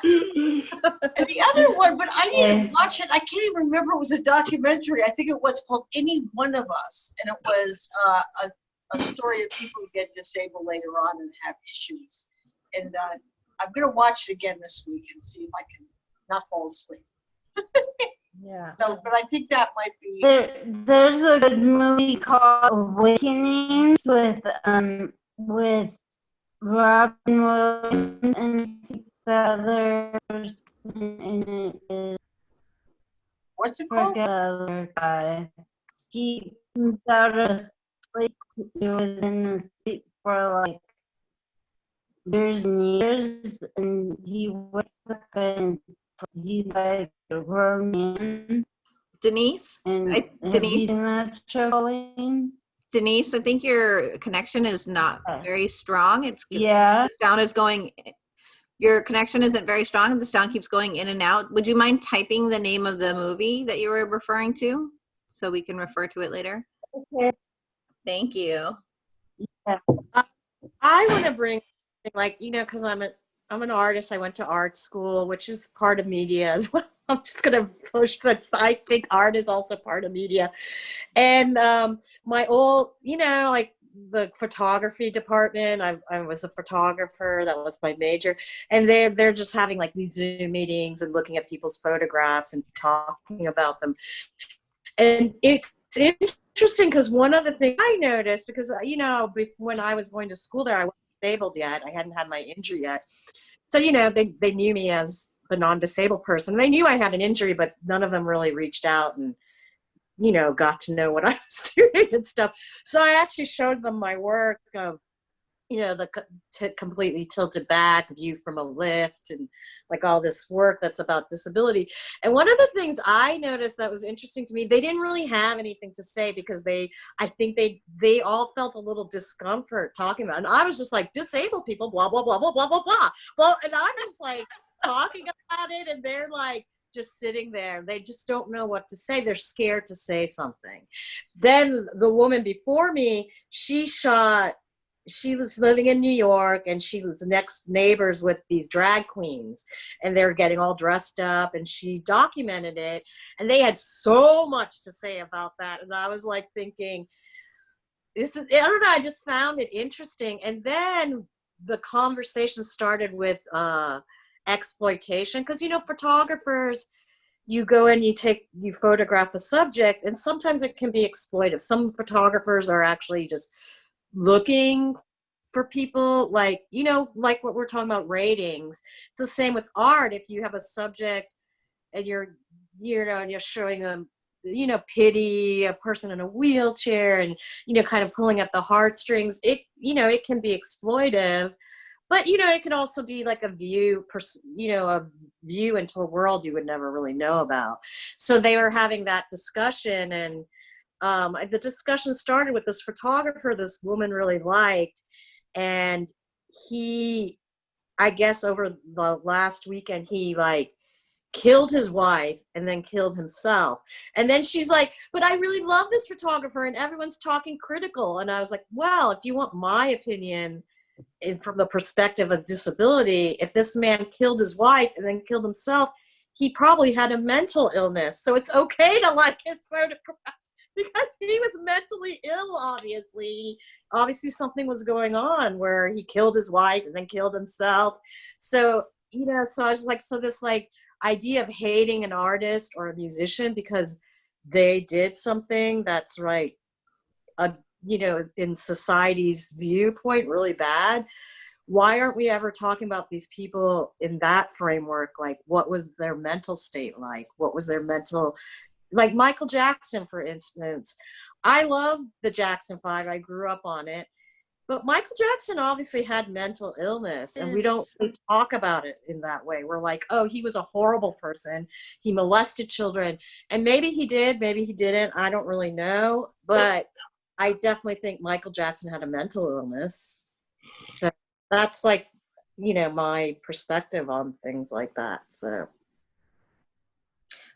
and the other one, but I didn't watch it. I can't even remember. It was a documentary. I think it was called Any One of Us, and it was uh, a, a story of people who get disabled later on and have issues. And uh, I'm gonna watch it again this week and see if I can not fall asleep. yeah. So, but I think that might be. There, there's a good movie called Awakenings with um with Robin Williams and the other person in it is What's it I called? forget the other guy. He comes out of sleep. He was in the sleep for like years and years, and he wakes up and he's like a grown man. Denise, And I- Denise? you seen that? Denise, I think your connection is not very strong. It's Yeah. the sound is going. Your connection isn't very strong. The sound keeps going in and out. Would you mind typing the name of the movie that you were referring to, so we can refer to it later? Okay. Thank you. I want to bring like you know because I'm a I'm an artist. I went to art school, which is part of media as well. I'm just gonna push that. I think art is also part of media, and um, my old you know like the photography department. I, I was a photographer. That was my major, and they're they're just having like these Zoom meetings and looking at people's photographs and talking about them, and it's interesting because one of the things I noticed because uh, you know when I was going to school there I wasn't disabled yet. I hadn't had my injury yet. So you know they they knew me as the non-disabled person. They knew I had an injury but none of them really reached out and you know got to know what I was doing and stuff. So I actually showed them my work of you know the co- completely tilted back view from a lift and like all this work that's about disability and one of the things I noticed that was interesting to me, they didn't really have anything to say because they, I think they, they all felt a little discomfort talking about. It. And I was just like, disabled people, blah blah blah blah blah blah blah. Well, and I'm just like talking about it, and they're like just sitting there. They just don't know what to say. They're scared to say something. Then the woman before me, she shot she was living in New York and she was next neighbors with these drag queens and they're getting all dressed up and she documented it and they had so much to say about that and I was like thinking this is I don't know I just found it interesting. And then the conversation started with uh exploitation because you know photographers you go and you take you photograph a subject and sometimes it can be exploitive some photographers are actually just looking for people like you know like what we're talking about ratings. It's the same with art. If you have a subject and you're you know and you're showing them you know pity a person in a wheelchair and you know kind of pulling at the heartstrings it you know it can be exploitive. But you know it can also be like a view you know a view into a world you would never really know about. So they were having that discussion and um, the discussion started with this photographer this woman really liked and he i guess over the last weekend he like killed his wife and then killed himself. And then she's like but i really love this photographer and everyone's talking critical. And i was like well if you want my opinion in, from the perspective of disability if this man killed his wife and then killed himself he probably had a mental illness. So it's okay to like his photographs because he was mentally ill obviously. Obviously something was going on where he killed his wife and then killed himself. So you know so i was like so this like idea of hating an artist or a musician because they did something that's right a you know in society's viewpoint really bad. Why aren't we ever talking about these people in that framework? Like what was their mental state like? What was their mental like michael jackson for instance. I love the jackson five. I grew up on it. But michael jackson obviously had mental illness and we don't really talk about it in that way. We're like oh he was a horrible person. He molested children. And maybe he did maybe he didn't. I don't really know. But i definitely think michael jackson had a mental illness. So that's like you know my perspective on things like that. So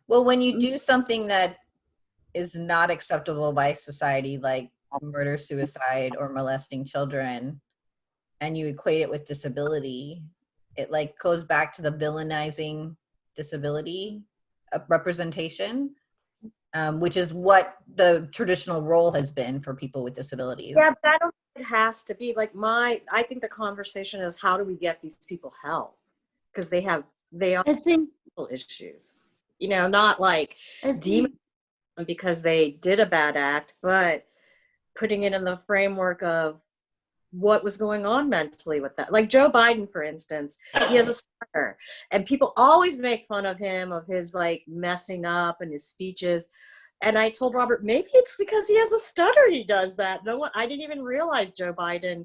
Well, when you do something that is not acceptable by society, like murder, suicide, or molesting children, and you equate it with disability, it like goes back to the villainizing disability uh, representation, um, which is what the traditional role has been for people with disabilities. Yeah, but I don't think it has to be like my. I think the conversation is how do we get these people help because they have they are think, issues. You know, not like demon because they did a bad act, but putting it in the framework of what was going on mentally with that. Like Joe Biden, for instance, he has a stutter, and people always make fun of him of his like messing up and his speeches. And I told Robert, maybe it's because he has a stutter. He does that. No one, I didn't even realize Joe Biden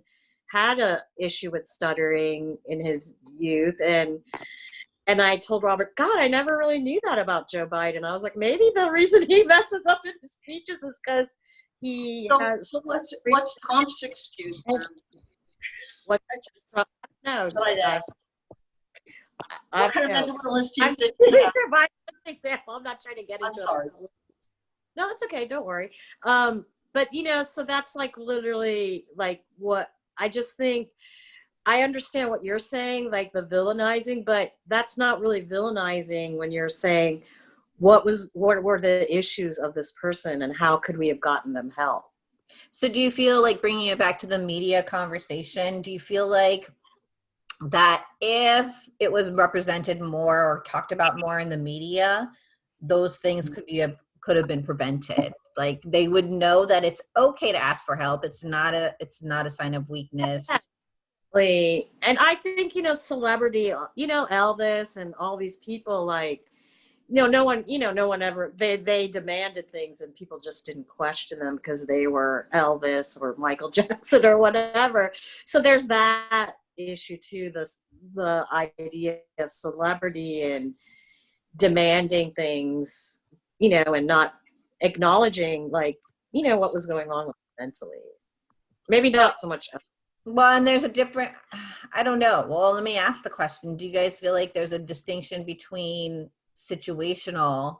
had a issue with stuttering in his youth, and and I told Robert, God, I never really knew that about Joe Biden. I was like, maybe the reason he messes up in his speeches is because he So, has so what's, what's Trump's excuse then? What- I just no. thought i what kind of mental illness do you I'm, think? using you have? your Biden example. I'm not trying to get into. I'm sorry. No, it's okay. Don't worry. Um, but you know, so that's like literally like what I just think. I understand what you're saying, like the villainizing, but that's not really villainizing when you're saying what was what were the issues of this person and how could we have gotten them help. So do you feel like bringing it back to the media conversation, do you feel like that if it was represented more or talked about more in the media, those things could be a, could have been prevented? Like they would know that it's okay to ask for help. It's not a it's not a sign of weakness. Exactly. And I think, you know, celebrity, uh, you know, Elvis and all these people like you know, no one, you know, no one ever they they demanded things and people just didn't question them because they were Elvis or Michael Jackson or whatever. So there's that issue too, the the idea of celebrity and demanding things, you know, and not acknowledging like, you know, what was going on mentally. Maybe not so much Well, and there's a different, I don't know. Well, let me ask the question. Do you guys feel like there's a distinction between situational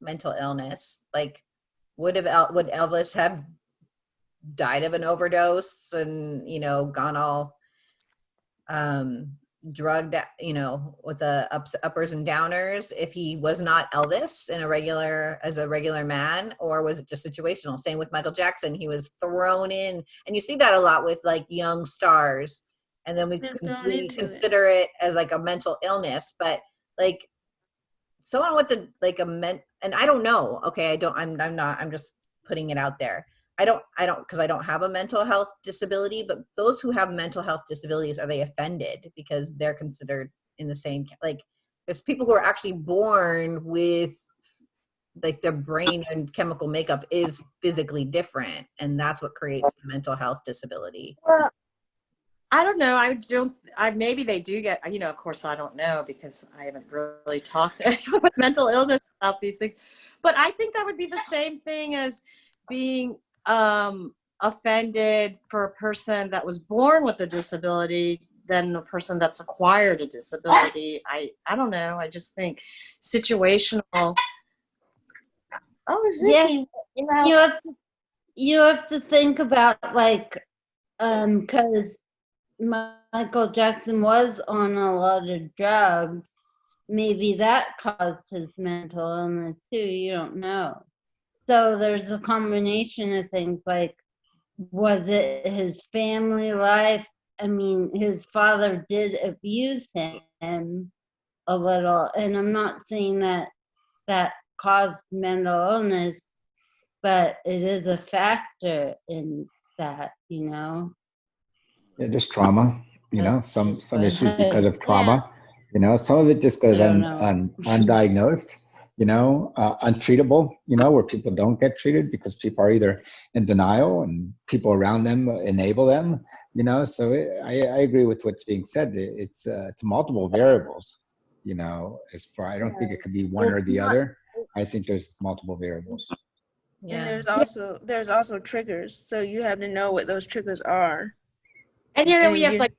mental illness? Like, would have El- would Elvis have died of an overdose and you know gone all um drugged you know with the ups, uppers and downers if he was not elvis in a regular as a regular man or was it just situational same with michael jackson he was thrown in and you see that a lot with like young stars and then we, They're con- thrown we into it. consider it as like a mental illness but like someone with the, like a men and I don't know. Okay, I don't. I'm I'm not. I'm just putting it out there. I don't. I don't because I don't have a mental health disability. But those who have mental health disabilities are they offended because they're considered in the same like? There's people who are actually born with like their brain and chemical makeup is physically different, and that's what creates the mental health disability. Well, I don't know. I don't. I maybe they do get. You know, of course, I don't know because I haven't really talked with mental illness about these things. But I think that would be the same thing as being um, offended for a person that was born with a disability than a person that's acquired a disability. I I don't know. I just think situational. Oh, Yes. Zicky, you know. you have to, you have to think about like um because michael jackson was on a lot of drugs maybe that caused his mental illness too you don't know so there's a combination of things like was it his family life i mean his father did abuse him a little and i'm not saying that that caused mental illness but it is a factor in that, you know. Yeah, just trauma, you know, some, some issues because of Yeah. trauma. You know, some of it just goes un, un, undiagnosed, you know, uh, untreatable, you know, where people don't get treated because people are either in denial and people around them enable them, you know. So it, I, I agree with what's being said. It- It's, uh, it's multiple variables, you know, as far, I don't think it could be one Well, or the not- other. I think there's multiple variables. Yeah. And there's also there's also triggers, so you have to know what those triggers are. And you know, And we have like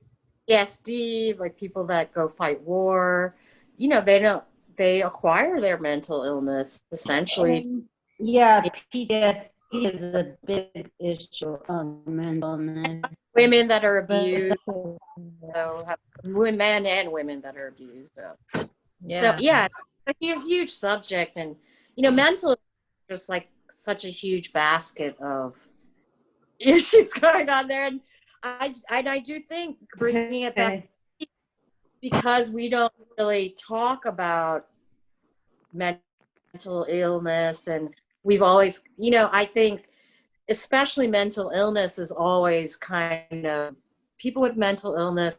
PSD, like people that go fight war. You know, they don't they acquire their mental illness essentially. Um, yeah, PTSD is a big issue on mental illness. Women that are abused, so have women and women that are abused. So Yeah. so, yeah, a huge subject, and you know, mental is just like such a huge basket of issues going on there, and I and I do think bringing it back Okay. Because we don't really talk about mental illness and we've always you know i think especially mental illness is always kind of people with mental illness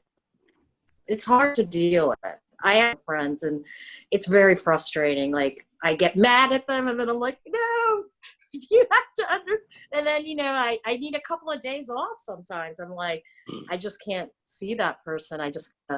it's hard to deal with. I have friends and it's very frustrating. Like i get mad at them and then i'm like no you have to under and then you know i i need a couple of days off sometimes. I'm like i just can't see that person. I just uh,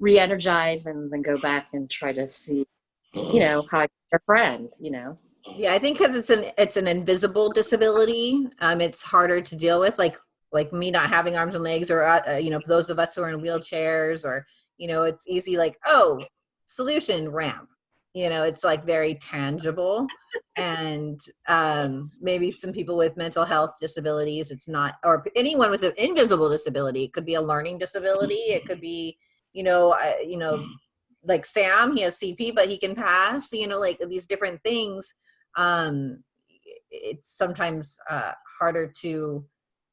re-energize and then go back and try to see you know how I a friend you know Yeah, I think because it's an it's an invisible disability. Um, it's harder to deal with. Like like me not having arms and legs, or uh, uh, you know, those of us who are in wheelchairs, or you know, it's easy. Like oh, solution ramp. You know, it's like very tangible. and um, maybe some people with mental health disabilities, it's not, or anyone with an invisible disability. It could be a learning disability. It could be, you know, uh, you know, like Sam, he has CP, but he can pass. You know, like these different things. Um it's sometimes uh harder to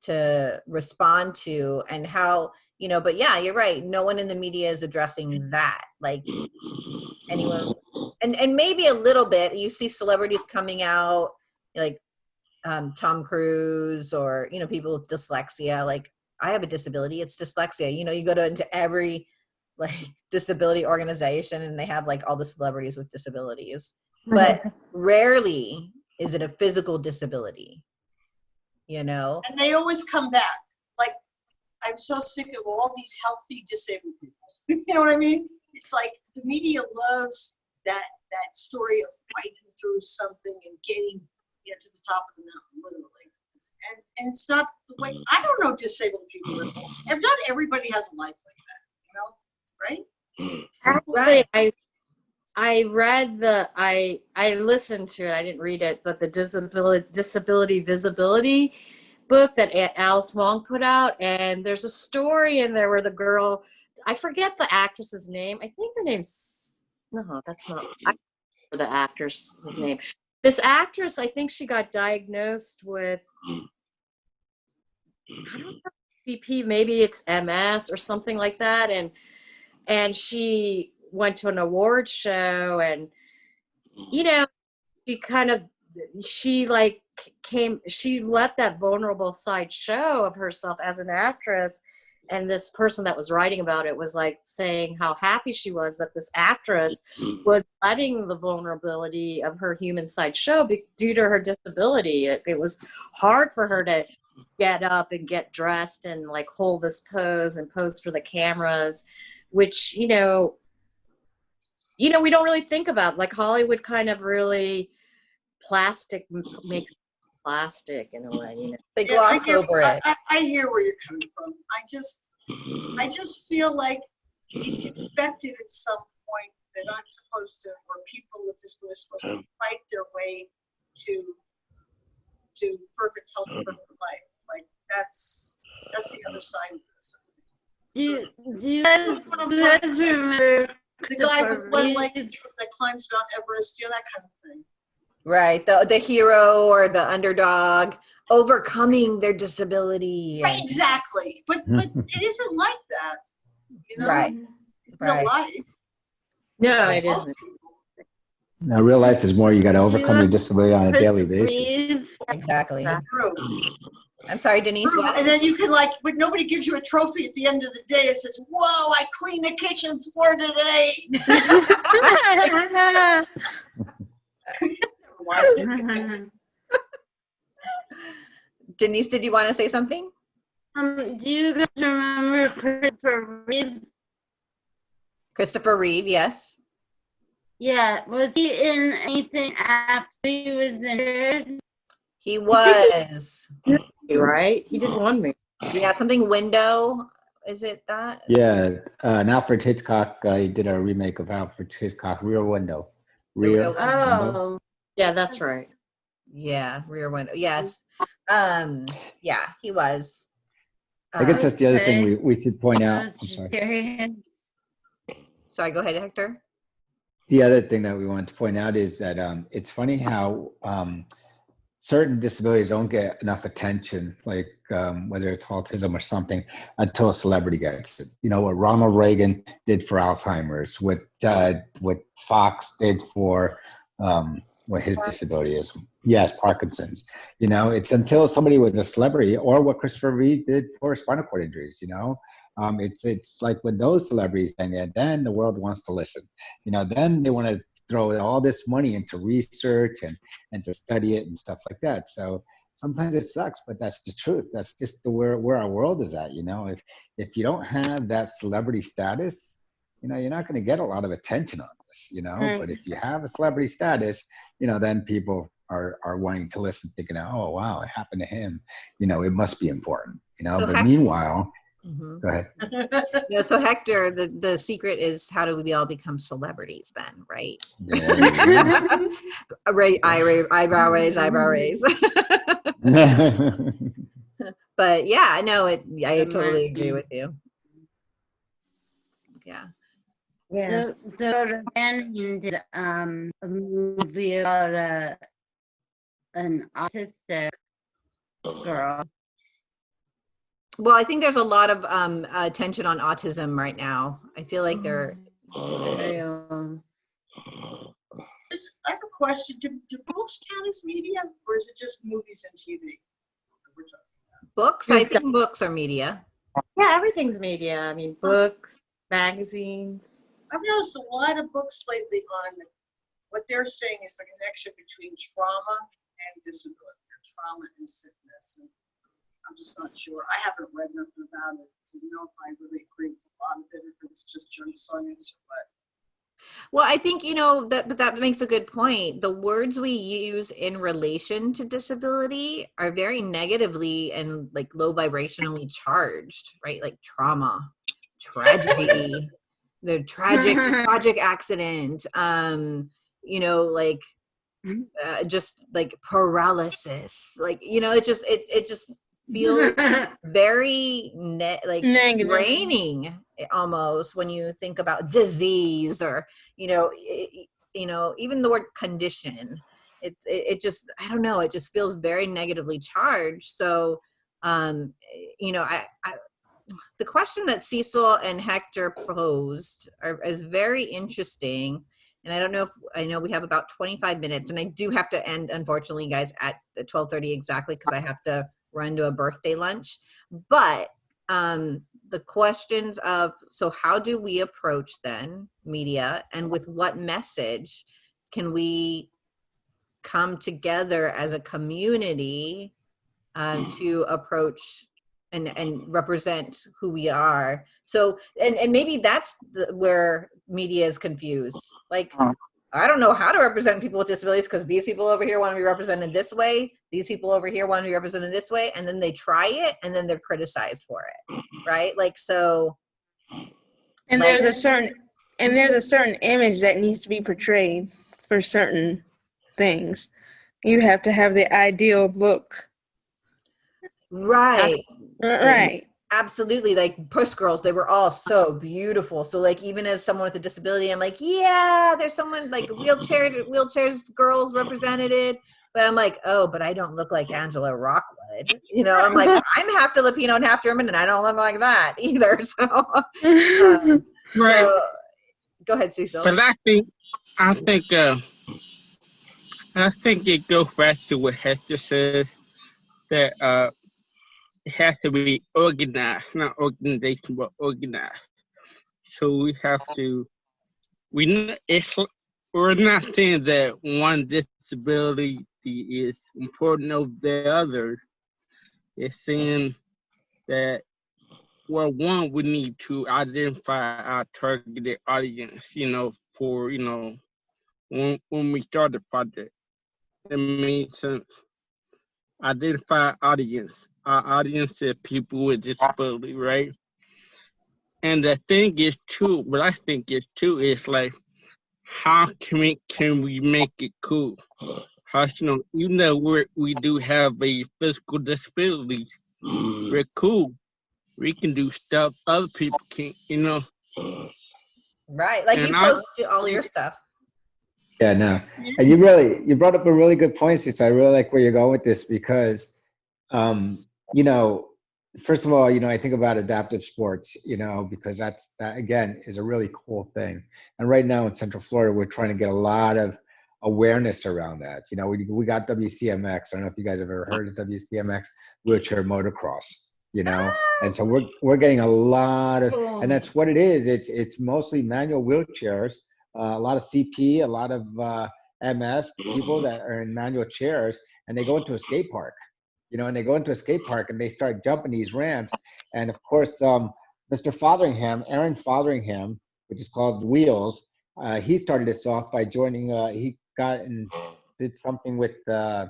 to respond to and how you know but yeah you're right. No one in the media is addressing that like anyone. And and maybe a little bit you see celebrities coming out like um tom cruise or you know people with dyslexia like i have a disability it's dyslexia you know you go to into every like disability organization and they have like all the celebrities with disabilities but rarely is it a physical disability you know And they always come back. Like, I'm so sick of all these healthy disabled people. you know what I mean? It's like the media loves that that story of fighting through something and getting you know, to the top of the mountain, literally. And and it's not the way mm. I don't know disabled people at all. And not everybody has a life like that, you know, right? Actually, Right. I I read the I I listened to it. I didn't read it, but the disability disability visibility book that Alice Wong put out, and there's a story in there where the girl I forget the actress's name. I think her name's no, that's not I remember the actress's name. This actress, I think she got diagnosed with I don't know CP, maybe it's MS or something like that, and and she went to an award show and you know she kind of she like came she let that vulnerable side show of herself as an actress. And this person that was writing about it was like saying how happy she was that this actress was letting the vulnerability of her human side show due to her disability. It, it was hard for her to get up and get dressed and like hold this pose and pose for the cameras which you know you know we don't really think about like hollywood kind of really plastic makes plastic in a way you know They Yeah, I gloss get- over I, it. I, I hear where you're coming from. I just, I just feel like it's expected at some point that I'm supposed to, or people with disabilities are supposed to mm. fight their way to, to perfect health, perfect life. Like that's, that's the other side of this. Do you, do you guys, do you guys remember The guy with one leg that climbs Mount Everest, you know, that kind of thing. Right. The the hero or the underdog overcoming their disability. Right, exactly. But, hmm. but it isn't like that, you know? Right. In Right. real life. no it Most isn't. Now, real life is more you got to overcome your disability on a daily basis. Reeve? Exactly. True. I'm sorry, Denise. What? And then you can like, but nobody gives you a trophy at the end of the day. It says, "Whoa, I cleaned the kitchen floor today." Denise, did you want to say something? Um, do you guys remember Christopher Reeve? Christopher Reeve, yes. Yeah, was he in anything after he was injured? He was. right he did one movie yeah, something window. Is it that? Yeah, uh, and Alfred Hitchcock uh, he did a remake of Alfred Hitchcock, Rear Window. Rear Rear. Window. Oh, yeah that's right Yeah, rear window. Yes. Um, yeah, he was. I guess Uh, that's the other thing we, we should point out. I'm sorry. curious. sorry, go ahead, Hector. The other thing that we wanted to point out is that um, it's funny how um, certain disabilities don't get enough attention, like um, whether it's autism or something, until a celebrity gets it. You know what Ronald Reagan did for Alzheimer's, what uh, what Fox did for um, what his disability is. Yes, Parkinson's. You know, it's until somebody with a celebrity, or what Christopher Reeve did for spinal cord injuries. You know, um, it's it's like when those celebrities then then the world wants to listen you know then they want to throw all this money into research and and to study it and stuff like that. So sometimes it sucks but that's the truth. That's just the where where our world is at you know? If if you don't have that celebrity status you know you're not going to get a lot of attention on this you know? Right. but if you have a celebrity status you know then people are are wanting to listen thinking oh wow it happened to him. You know it must be important you know? So but Hec- meanwhile Mhm. go ahead Yeah, so Hector, the, the secret is how do we all become celebrities then, right? There you go. Right, eye, eyebrow raise, eyebrow raise. but yeah, no, it. I totally agree with you. Yeah. yeah So, so Bannon did um a movie about a an autistic girl. Well, I think there's a lot of um, attention on autism right now. I feel like they're. Um, I have a question. Do, do books count as media, or is it just movies and TV? Books, I think books are media. yeah everything's media i mean books magazines I've noticed a lot of books lately on the, what they're saying is the connection between trauma and disability, or trauma and sickness. And I'm just not sure. I haven't read nothing about it to know if I really agree with a lot of it, if it's just junk science or what. Well, I think you know that but that makes a good point. The words we use in relation to disability are very negatively and like low vibrationally charged, right? Like trauma, tragedy, the tragic tragic accident, um, you know, like Mhm. uh, just like paralysis. Like, you know, it just it it just feels very ne- like Negative. draining eh, almost when you think about disease or you know i- i- you know even the word condition it, it it just i don't know it just feels very negatively charged so um you know i, I the question that Cecil and Hector posed are, is very interesting. And I don't know if I know we have about 25 minutes, and I do have to end, unfortunately, guys, at the 12:30 exactly because I have to run to a birthday lunch. But um, the questions of so how do we approach then media, and with what message can we come together as a community um, to approach and and represent who we are? So and and maybe that's the, where media is confused. Like i don't know how to represent people with disabilities because these people over here want to be represented this way these people over here want to be represented this way and then they try it and then they're criticized for it right like so And Like- there's a certain and there's a certain image that needs to be portrayed for certain things. You have to have the ideal look. right Right. Absolutely like push girls they were all so beautiful. So like even as someone with a disability i'm like yeah there's someone like wheelchair wheelchairs girls represented. But i'm like oh but i don't look like angela rockwood. You know i'm like i'm half filipino and half german and i don't look like that either. So, um, Right. so go ahead cecil. But I think, I think, uh, I think it goes back to what Hector says that uh, it has to be organized, not organization, but organized. So we have to. We it's we're not saying that one disability is important over the other. It's saying that well, one, we need to identify our targeted audience, you know, for, you know, when, when we start the project. It makes sense. Identify audience. Our audience is people with disability, right? And the thing is too, what I think is too, is like, how can we, can we make it cool? How, you know, you know, we we do have a physical disability. We're cool we can do stuff other people can't, you know. right like you and I- post all your stuff Yeah, no. And you really you brought up a really good point, so I really like where you're going with this because um, you know, first of all, you know, I think about adaptive sports, you know, because that's that again is a really cool thing. And right now in Central Florida, we're trying to get a lot of awareness around that. You know, we we got WCMX. I don't know if you guys have ever heard of WCMX, wheelchair motocross, you know. And so we're we're getting a lot of and that's what it is. It's it's mostly manual wheelchairs a lot of CP, a lot of uh, MS people that are in manual chairs, and they go into a skate park, you know, and they go into a skate park and they start jumping these ramps. And of course, um, Mr. Fotheringham, Aaron Fotheringham, which is called Wheelz, uh, he started this off by joining. Uh, he got and did something with uh,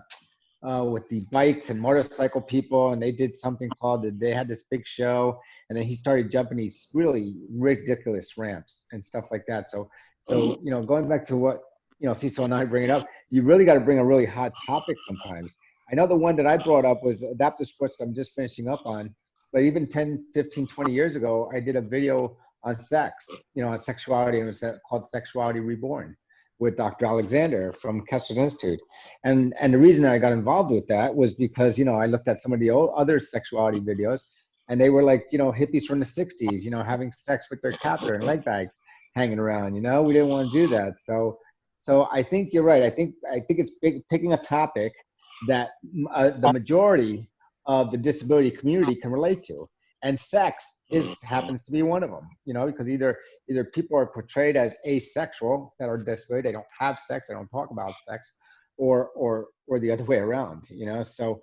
uh, with the bikes and motorcycle people, and they did something called. They had this big show, and then he started jumping these really ridiculous ramps and stuff like that. So so, you know, going back to what, you know, Cecil and I bring it up, you really got to bring a really hot topic sometimes. I know the one that I brought up was adaptive sports I'm just finishing up on, but even 10, 15, 20 years ago, I did a video on sex, you know, on sexuality, and it was called Sexuality Reborn with Dr. Alexander from Kessler's Institute. And, and the reason I got involved with that was because, you know, I looked at some of the old other sexuality videos and they were like, you know, hippies from the 60s, you know, having sex with their catheter and leg bags hanging around you know? We didn't want to do that. So so i think you're right. I think i think it's big, picking a topic that uh, the majority of the disability community can relate to. And sex is happens to be one of them you know because either either people are portrayed as asexual that are disability they don't have sex they don't talk about sex or or or the other way around you know? So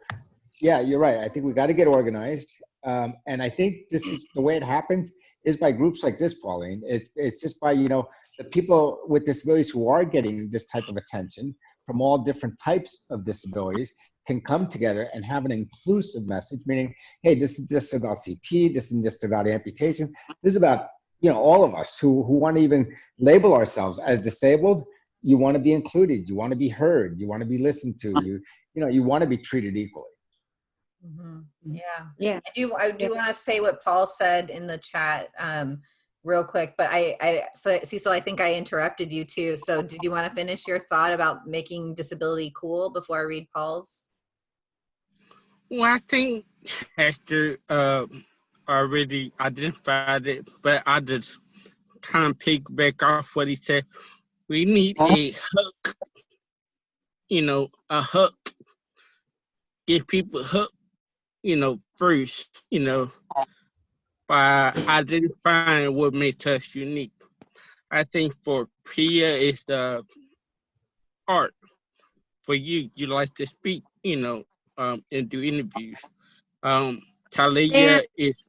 yeah you're right. I think we got to get organized. Um, and i think this is the way it happens is by groups like this, Pauline. It's it's just by you know the people with disabilities who are getting this type of attention from all different types of disabilities can come together and have an inclusive message, meaning, hey, this is just about CP, this isn't just about amputation, this is about you know all of us who who want to even label ourselves as disabled. You want to be included, you want to be heard, you want to be listened to, you you know you want to be treated equally. Mhm. Yeah. Yeah. I do. I do want to say what Paul said in the chat, um, real quick. But I, I, so Cecil, I think I interrupted you too. So did you want to finish your thought about making disability cool before I read Paul's? Well, I think Hector uh, already identified it, but I just kind of piggyback off what he said. We need a hook, you know, a hook. Give people hook, you know, first, you know, by identifying what makes us unique. I think for Priya is the art. For you, you like to speak, you know, um, and do interviews. Um, Tylea And- is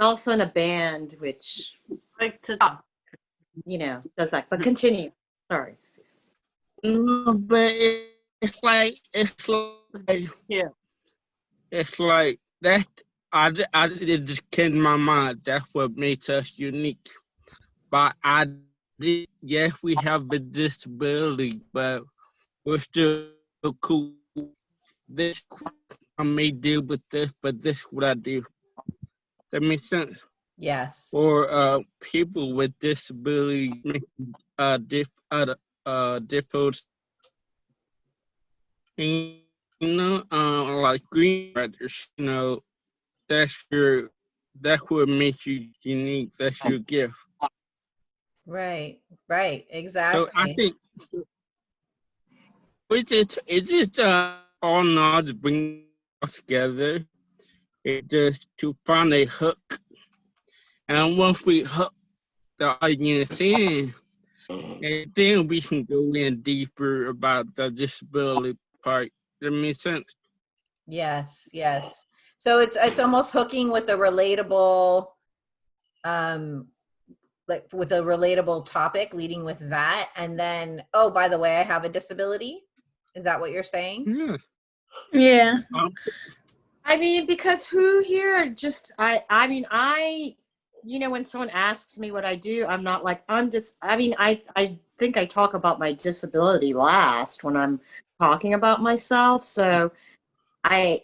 Also in a band, which, Like to talk. you know, does that. But continue. Sorry. No, but it's like it's like Yeah. It's like that. I I it just came to my mind. That's what makes us unique. But I did, yes, we have a disability, but we're still cool. This I may deal with this, but this is what I do. That makes sense. Yes. or uh, people with disability uh, diff, uh, uh, difficult, you know, uh, like green writers, you know, that's your, that's what makes you unique. That's your gift. Right. Right. Exactly. So I think we just, it's just uh, all knowledge bring us together. It just to find a hook. And once we hook the audience in, and then we can go in deeper about the disability part. That makes sense. Yes, yes. So it's it's almost hooking with a relatable um like with a relatable topic leading with that and then oh by the way I have a disability. Is that what you're saying? Yeah. Yeah. I mean, because who here just I I mean I you know when someone asks me what I do, I'm not like I'm just I mean I I think I talk about my disability last when I'm talking about myself. So I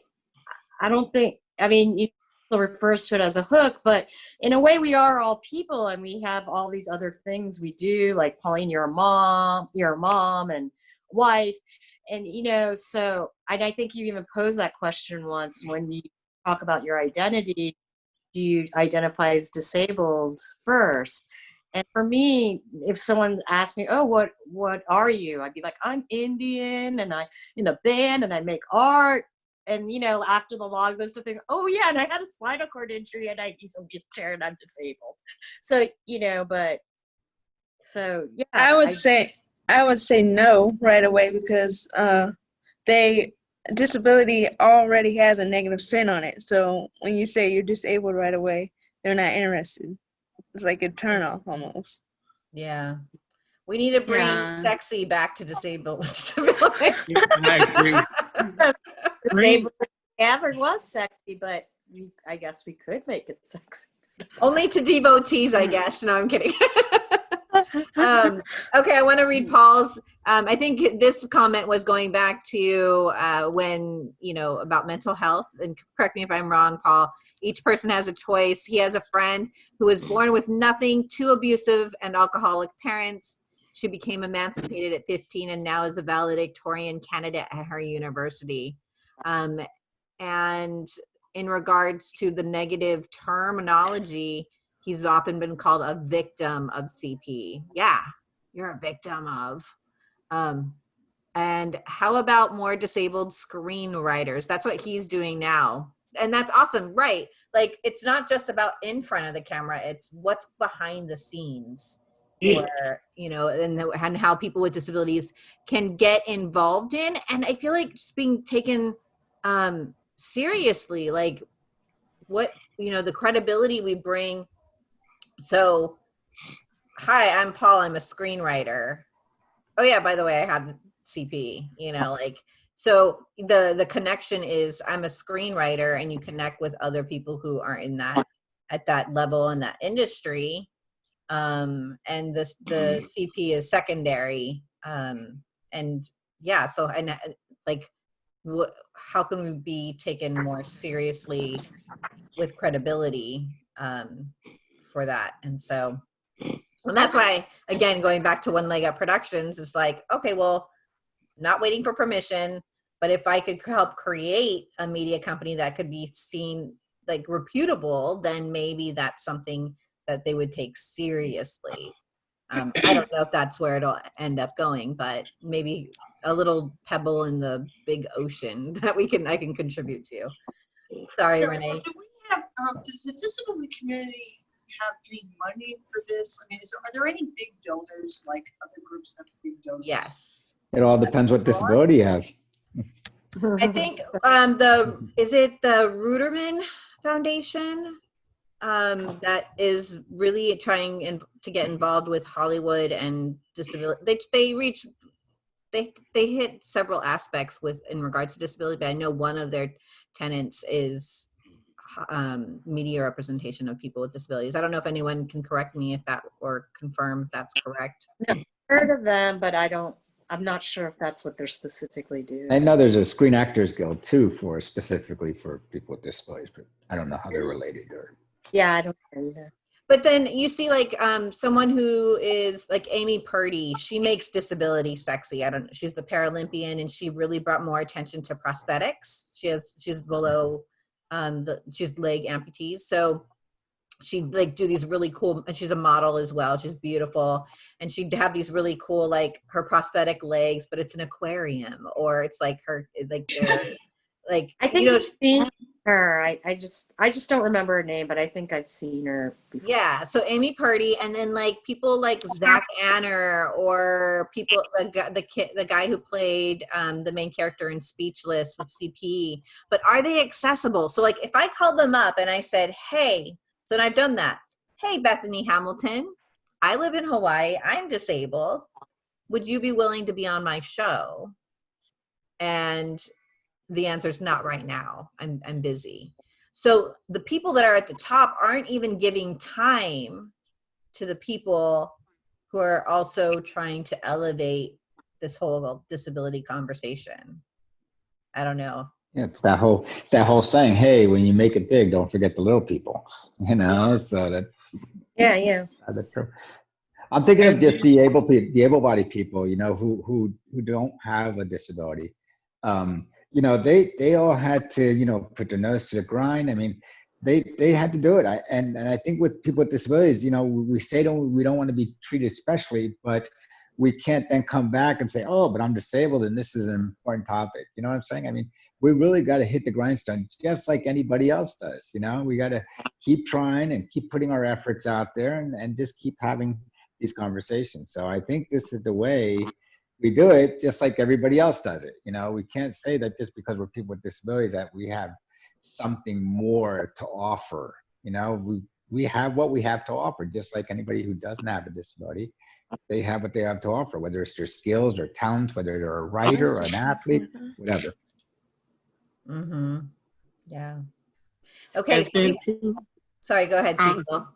I don't think I mean you still refers to it as a hook, but in a way we are all people and we have all these other things we do, like Pauline, you're a mom, you're a mom and wife and you know so and i think you even posed that question once when you talk about your identity do you identify as disabled first and for me if someone asked me oh what what are you i'd be like i'm indian and I'm in a band and i make art and you know after the long list of things oh yeah and i had a spinal cord injury and i use a wheelchair and i'm disabled so you know but so yeah I would say I would say no right away because uh, they disability already has a negative spin on it. So when you say you're disabled right away, they're not interested. It's like a turn off almost. Yeah. We need to bring Yeah. sexy back to disabled disability. I agree. disabled Gathered was sexy, but we, I guess we could make it sexy. Only to devotees, I mm. guess. No, I'm kidding. um, okay, I want to read Paul's. Um, I think this comment was going back to uh, when, you know, about mental health. And correct me if I'm wrong, Paul. Each person has a choice. He has a friend who was born with nothing, two abusive and alcoholic parents. She became emancipated at 15 and now is a valedictorian candidate at her university. Um, and in regards to the negative terminology, he's often been called a victim of CP. Yeah, you're a victim of. Um, and how about more disabled screenwriters? That's what he's doing now. And that's awesome, right? Like, it's not just about in front of the camera, it's what's behind the scenes. Or, you know, and, the, and how people with disabilities can get involved in. And I feel like just being taken um, seriously, like what, you know, the credibility we bring so, hi, I'm Paul. I'm a screenwriter. Oh yeah, by the way, I have CP. You know, like so the the connection is I'm a screenwriter, and you connect with other people who are in that at that level in that industry. Um, and this the CP is secondary. Um, and yeah, so and uh, like, what? How can we be taken more seriously with credibility? Um, for that. And so, and that's why, again, going back to One Leg Up Productions, is like, okay, well, not waiting for permission, but if I could help create a media company that could be seen like reputable, then maybe that's something that they would take seriously. Um, I don't know if that's where it'll end up going, but maybe a little pebble in the big ocean that we can I can contribute to. Sorry, Yeah, Renee. Do we have, um, does the disability community have any money for this? I mean, is, are there any big donors, like other groups have big donors? Yes. It all depends what disability you have. I think um the is it the Ruderman Foundation um that is really trying in, to get involved with Hollywood and disability. They they reach they they hit several aspects with in regards to disability, but I know one of their tenants is um media representation of people with disabilities. I don't know if anyone can correct me if that or confirm if that's correct. I've Heard of them, but I don't, I'm not sure if that's what they're specifically doing. I know there's a Screen Actors Guild too for specifically for people with disabilities, but I don't know how they're related or. Yeah, I don't know either. But then you see like um someone who is like Amy Purdy, she makes disability sexy. I don't know. She's the Paralympian and she really brought more attention to prosthetics. She has she's below um the she's leg amputees. So she like do these really cool and she's a model as well. She's beautiful. And she'd have these really cool like her prosthetic legs, but it's an aquarium or it's like her like like I think you know her. I, I just, I just don't remember her name, but I think I've seen her before. Yeah, so Amy Purdy, and then like people like Zach Anner or people the the kid, the guy who played um, the main character in Speechless with CP. But are they accessible? So like, if I called them up and I said, "Hey," so I've done that. Hey, Bethany Hamilton, I live in Hawaii. I'm disabled. Would you be willing to be on my show? And the answer is not right now. I'm I'm busy. So the people that are at the top aren't even giving time to the people who are also trying to elevate this whole disability conversation. I don't know. Yeah, it's that whole it's that whole saying, hey, when you make it big, don't forget the little people. You know, so that's Yeah, yeah. that's true. I'm thinking of just the able people, the able-bodied people, you know, who who who don't have a disability. Um, you know, they they all had to, you know, put their nose to the grind. I mean, they they had to do it. I and and I think with people with disabilities, you know, we, say don't we don't want to be treated specially, but we can't then come back and say, oh, but I'm disabled and this is an important topic. You know what I'm saying? I mean, we really got to hit the grindstone just like anybody else does. You know, we got to keep trying and keep putting our efforts out there and, and just keep having these conversations. So I think this is the way we do it, just like everybody else does it. You know, we can't say that just because we're people with disabilities that we have something more to offer. You know, we we have what we have to offer, just like anybody who doesn't have a disability. They have what they have to offer, whether it's their skills or talents, whether they're a writer or an athlete, whatever. Mm-hmm. Yeah. Okay. So then we- sorry, go ahead, Um, Cecil.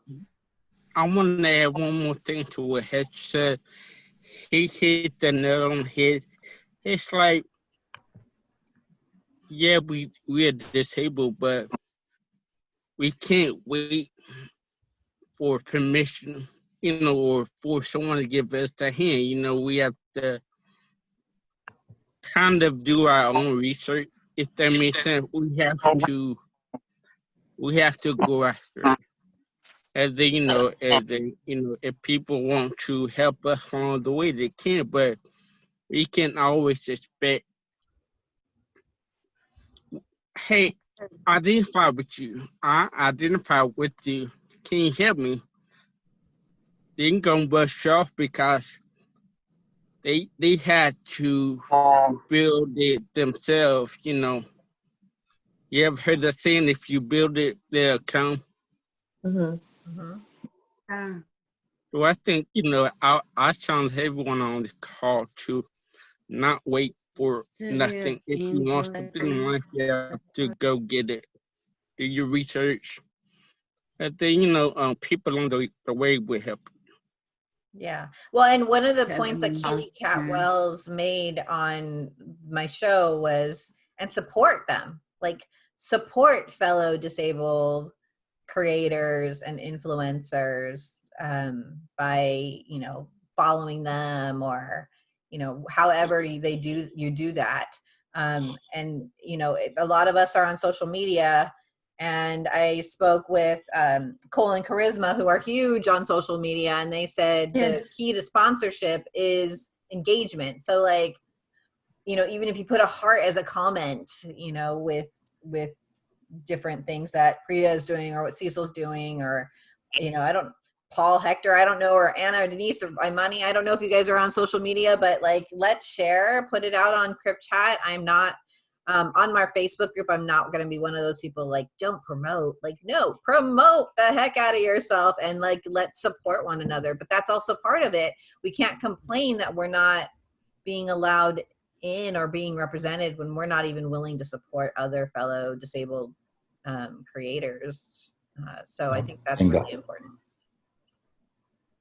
I want to add one more thing to what Hector said. He hit the nail on head. It's like, yeah, we we are disabled, but we can't wait for permission, you know, or for someone to give us the hand. You know, we have to kind of do our own research. If that makes sense, we have to we have to go after. it as they, you know, as they, you know, if people want to help us along the way, they can, but we can always expect, hey, I identify with you. I identify with you. Can you help me? They ain't gonna brush you off because they they had to build it themselves, you know. You ever heard the saying, if you build it, they'll come? Mm-hmm. Mhm. Uh, So I think, you know, I, I challenge everyone on this call to not wait for nothing. If you want something in life, you have to go get it. Do your research. And then, you know, um, people on the, the way will help. Yeah. Well, and one of the points that mm, Keely yeah. Cat Wells made on my show was, and support them, like support fellow disabled creators and influencers um, by, you know, following them or, you know, however they do, you do that. Um, and, you know, a lot of us are on social media and I spoke with um, Cole and Charisma, who are huge on social media, and they said the key to sponsorship is engagement. So, like, you know, even if you put a heart as a comment, you know, with with different things that Priya is doing or what Cecil's doing, or you know, I don't. Paul, Hector, I don't know, or Anna, or Denise, or Imani, I don't know if you guys are on social media, but like, let's share, put it out on Crip Chat. I'm not um, on my Facebook group, I'm not going to be one of those people like, don't promote. Like, no, promote the heck out of yourself and like, let's support one another. But that's also part of it. We can't complain that we're not being allowed in or being represented when we're not even willing to support other fellow disabled um, creators. Uh, so I think that's really important.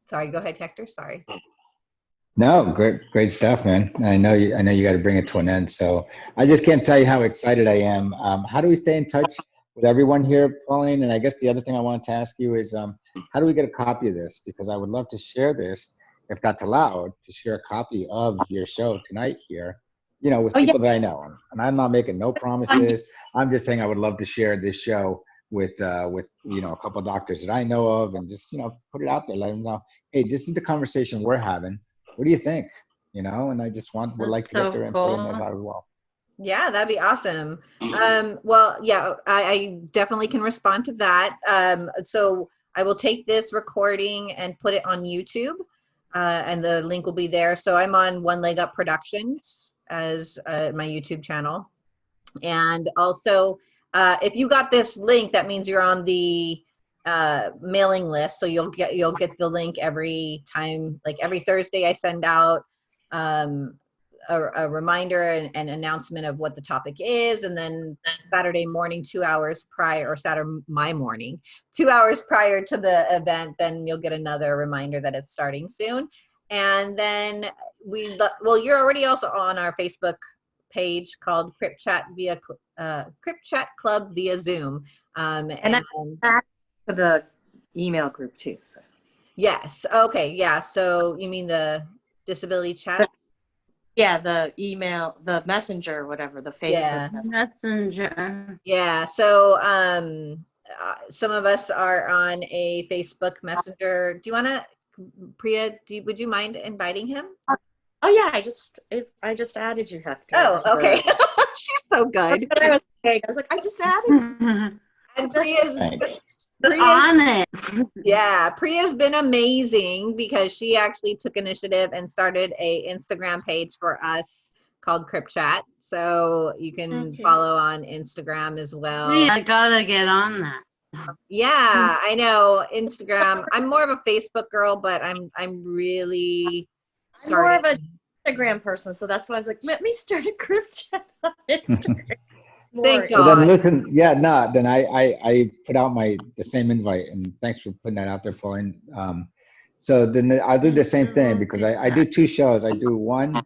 Sorry, go ahead, Hector. Sorry. No, great, great stuff, man. I know you. I know you got to bring it to an end. So I just can't tell you how excited I am. Um, how do we stay in touch with everyone here, Pauline? And I guess the other thing I wanted to ask you is, um, how do we get a copy of this? Because I would love to share this, if that's allowed, to share a copy of your show tonight here. You know, with Oh, yeah. people that I know. And I'm not making no promises. I'm just saying I would love to share this show with uh, with you know a couple doctors that I know of, and just you know put it out there, let them know, hey, this is the conversation we're having what do you think? You know, and I just want would like to so get their input on cool. that as well. Yeah, that'd be awesome. Um, well, yeah, I, I definitely can respond to that. Um, so I will take this recording and put it on YouTube, uh, and the link will be there. So I'm on One Leg Up Productions as uh, my YouTube channel, and also uh, if you got this link, that means you're on the uh, mailing list. So you'll get you'll get the link every time, like every Thursday I send out um, a, a reminder and an announcement of what the topic is. And then saturday morning two hours prior or saturday my morning two hours prior to the event then you'll get another reminder that it's starting soon and then we lo- well you're already also on our facebook page called crip chat via cl- uh, crip chat club via zoom um, and, I- To the email group too. So. yes okay yeah so you mean the disability chat Yeah, the email, the messenger, whatever, the Facebook. Yeah. messenger. Messenger. Yeah, so um, uh, some of us are on a Facebook Messenger. Do you want to, Priya? Do you, would you mind inviting him? Oh yeah, I just if I just added you, Hector. Oh, to the- okay. She's so good. I was, I was like, I just added. And Priya's, Priya's On it. yeah, Priya's been amazing because she actually took initiative and started a Instagram page for us called Crip Chat. So you can Okay. follow on Instagram as well. See, I gotta get on that. Yeah, I know Instagram. I'm more of a Facebook girl, but I'm I'm really I'm more of starting. a Instagram person, so that's why I was like, let me start a group chat on Instagram. Thank More- Well, then listen, yeah, no, then I, I, I put out my, the same invite and thanks for putting that out there, Pauline. Um, so then I'll do the same thing because I, I do two shows. I do one,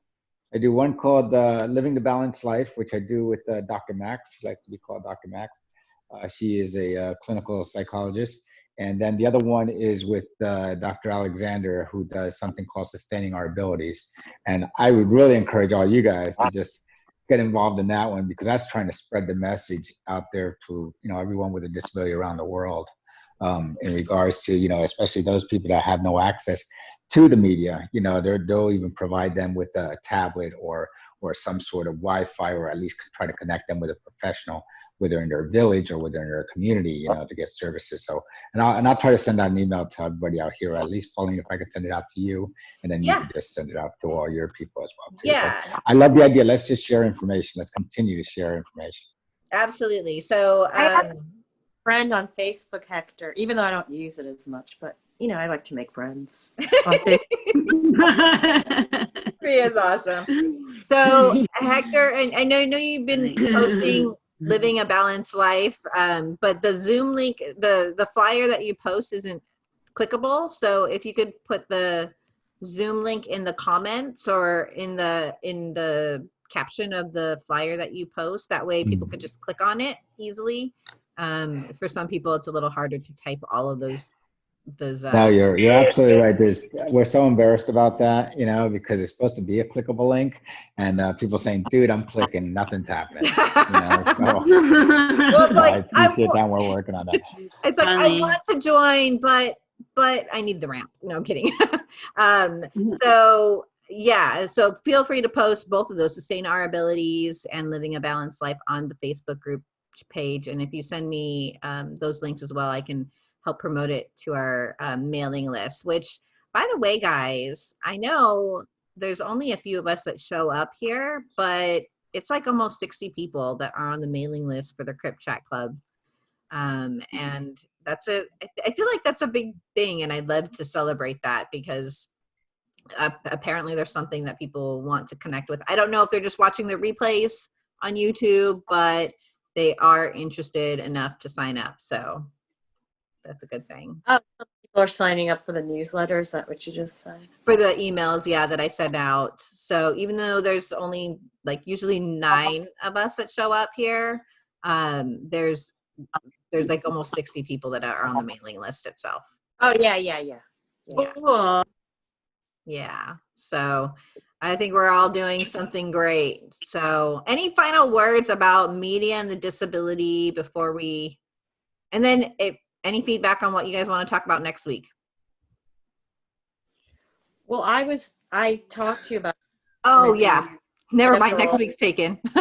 I do one called uh, Living the Balanced Life, which I do with uh, Dr. Max, she likes to be called Dr. Max. Uh, she is a uh, clinical psychologist. And then the other one is with uh, Dr. Alexander, who does something called Sustaining Our Abilities. And I would really encourage all you guys to just get involved in that one because that's trying to spread the message out there to you know everyone with a disability around the world um, in regards to you know especially those people that have no access to the media you know they'll even provide them with a tablet or or some sort of wi-fi or at least try to connect them with a professional whether in their village or whether in their community you know to get services so and I'll, and I'll try to send out an email to everybody out here at least Pauline if I could send it out to you and then you Yeah. can just send it out to all your people as well too. So Yeah, I love the idea. Let's just share information. Let's continue to share information. absolutely. So I have- um, friend on Facebook, Hector, even though I don't use it as much, but you know, I like to make friends. on Facebook. Priya's awesome. So Hector, and I know, I know you've been posting living a balanced life, um, but the Zoom link, the the flyer that you post isn't clickable. So if you could put the Zoom link in the comments or in the in the caption of the flyer that you post, that way people can just click on it easily. Um, for some people, it's a little harder to type all of those those. Uh, No, you're you're absolutely right. There's we're so embarrassed about that, you know, because it's supposed to be a clickable link, and uh, people saying, "Dude, I'm clicking, nothing's happening." You know, so, well, it's like I I, appreciate wa- that. We're working on that. it's like I want to join, but but I need the ramp. No, I'm kidding. um, so yeah, so feel free to post both of those, sustain our abilities and living a balanced life on the Facebook group page. And if you send me um, those links as well, I can help promote it to our um, mailing list. Which, by the way, guys, I know there's only a few of us that show up here, but it's like almost 60 people that are on the mailing list for the Crip Chat Club. Um, and that's a, I feel like that's a big thing, and I'd love to celebrate that because uh, apparently there's something that people want to connect with. I don't know if they're just watching the replays on YouTube, but they are interested enough to sign up. So that's a good thing. People are signing up for the newsletter. Is that what you just said? For the emails, yeah, that I send out. So even though there's only like usually nine of us that show up here, um, there's there's like almost 60 people that are on the mailing list itself. Oh yeah, yeah, yeah. yeah. Cool. Yeah. So I think we're all doing something great. So any final words about media and the disability before we, and then if any feedback on what you guys want to talk about next week? Well, I was I talked to you about Oh, yeah. Never mind. Next week's taken.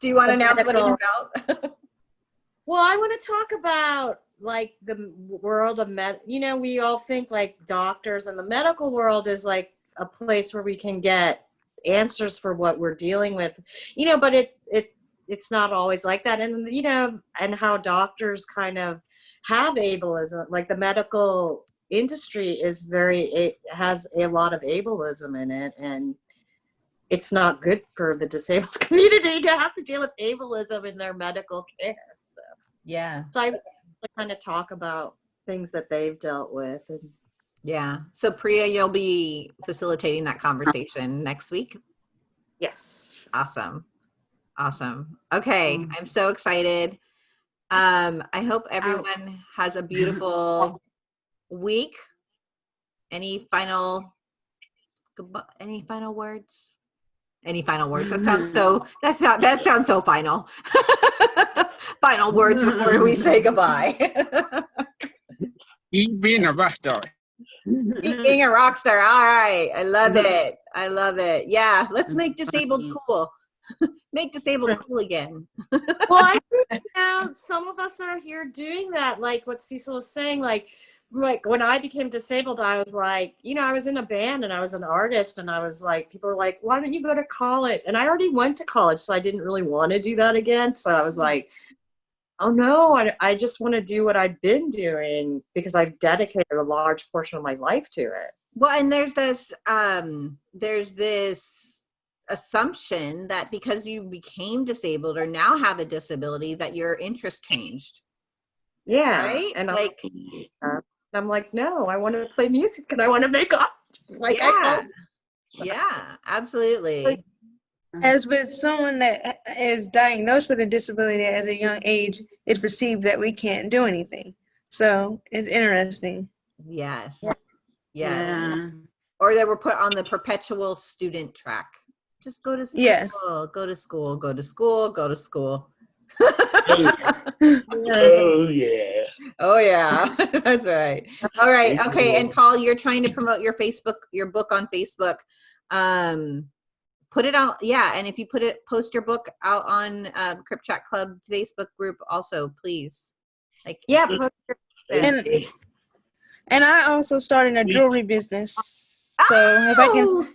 Do you want to announce what it's about? Well, I want to talk about like the world of med. You know, we all think like doctors and the medical world is like a place where we can get answers for what we're dealing with. You know, but it it it's not always like that. And you know, and how doctors kind of have ableism. Like the medical industry is very it has a lot of ableism in it, and it's not good for the disabled community to have to deal with ableism in their medical care. So. yeah. So I kind of talk about things that they've dealt with. And Yeah. So Priya, you'll be facilitating that conversation next week. yes. Awesome. Awesome. Okay. Mm. I'm so excited. Um, I hope everyone has a beautiful week. Any final goodbye- any final words? Any final words? That sounds so that sounds that sounds so final. final words before we say goodbye. Keep being a rock star. Keep being a rock star. All right. I love it. I love it. Yeah. Let's make disabled cool. make disabled cool again. Well, I think now some of us are here doing that. Like what Cecil was saying, like like when I became disabled, I was like, you know, I was in a band and I was an artist, and I was like, people were like, why don't you go to college? And I already went to college, so I didn't really want to do that again. So I was like, oh no, I, I just want to do what I've been doing because I've dedicated a large portion of my life to it. Well, and there's this um there's this assumption that because you became disabled or now have a disability that your interest changed. Yeah. Right? And I'm Like- like, I'm like, no, I want to play music and I want to make art. Like, yeah. hope- Yeah, absolutely. As with someone that is diagnosed with a disability at a young age, it's perceived that we can't do anything. So it's interesting. Yes. Yeah. Yeah. Yeah. Or they were put on the perpetual student track. Just go to school. Yes. Go to school. Go to school. Go to school. Oh yeah. Oh yeah, that's right. All right, okay. And Paul, you're trying to promote your Facebook, your book on Facebook. Um, put it out, yeah. And if you put it, post your book out on uh, Crip Chat Club Facebook group, also, please. Like, Yeah. post your- And and I also started a jewelry business. So if I can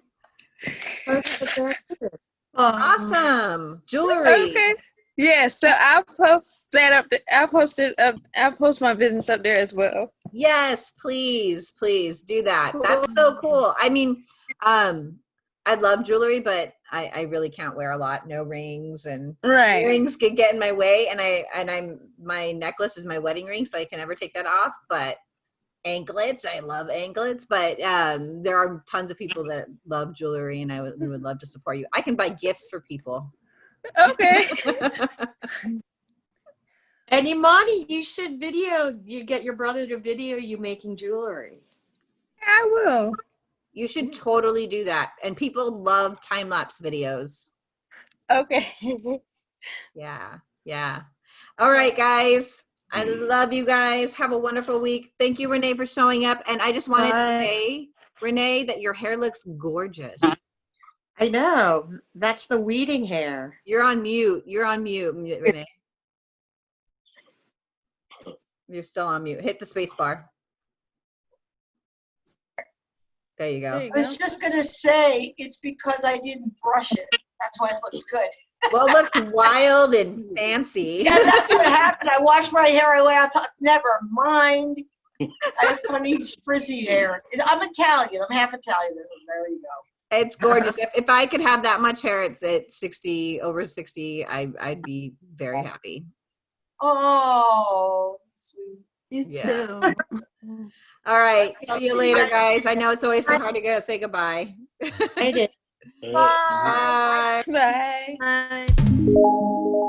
awesome jewelry. Okay. Yeah, so I'll post that up. th- I'll post it up. I'll post my business up there as well. Yes, please, please do that. That's so cool. I mean, um, I love jewelry, but I, I really can't wear a lot. No rings and Right. earrings could get in my way and i and i'm my necklace is my wedding ring so i can never take that off but anklets i love anklets but um there are tons of people that love jewelry and i would, we would love to support you i can buy gifts for people Okay. And Imani, you should video. You get your brother to video you making jewelry. I will. You should totally do that. And people love time lapse videos. Okay. Yeah, yeah. All right, guys. I mm-hmm. love you guys. Have a wonderful week. Thank you, Renee, for showing up. And I just wanted to say, Renee, that your hair looks gorgeous. I know. That's the weeding hair. You're on mute. You're on mute, mute, Renee. You're still on mute. Hit the space bar. There you There go. you I go. was just gonna say, it's because I didn't brush it. That's why it looks good. Well, it looks wild and fancy. Yeah, that's what happened. I washed my hair away. I thought, never mind. I have funny frizzy hair. I'm Italian. I'm half Italian. So there you go. It's gorgeous. If, if I could have that much hair it's at 60, over 60, I, I'd be very happy. Oh, sweet. You Yeah. too. All right. See you later, guys. I know it's always so hard to go say goodbye. I did. Bye. Bye. Bye.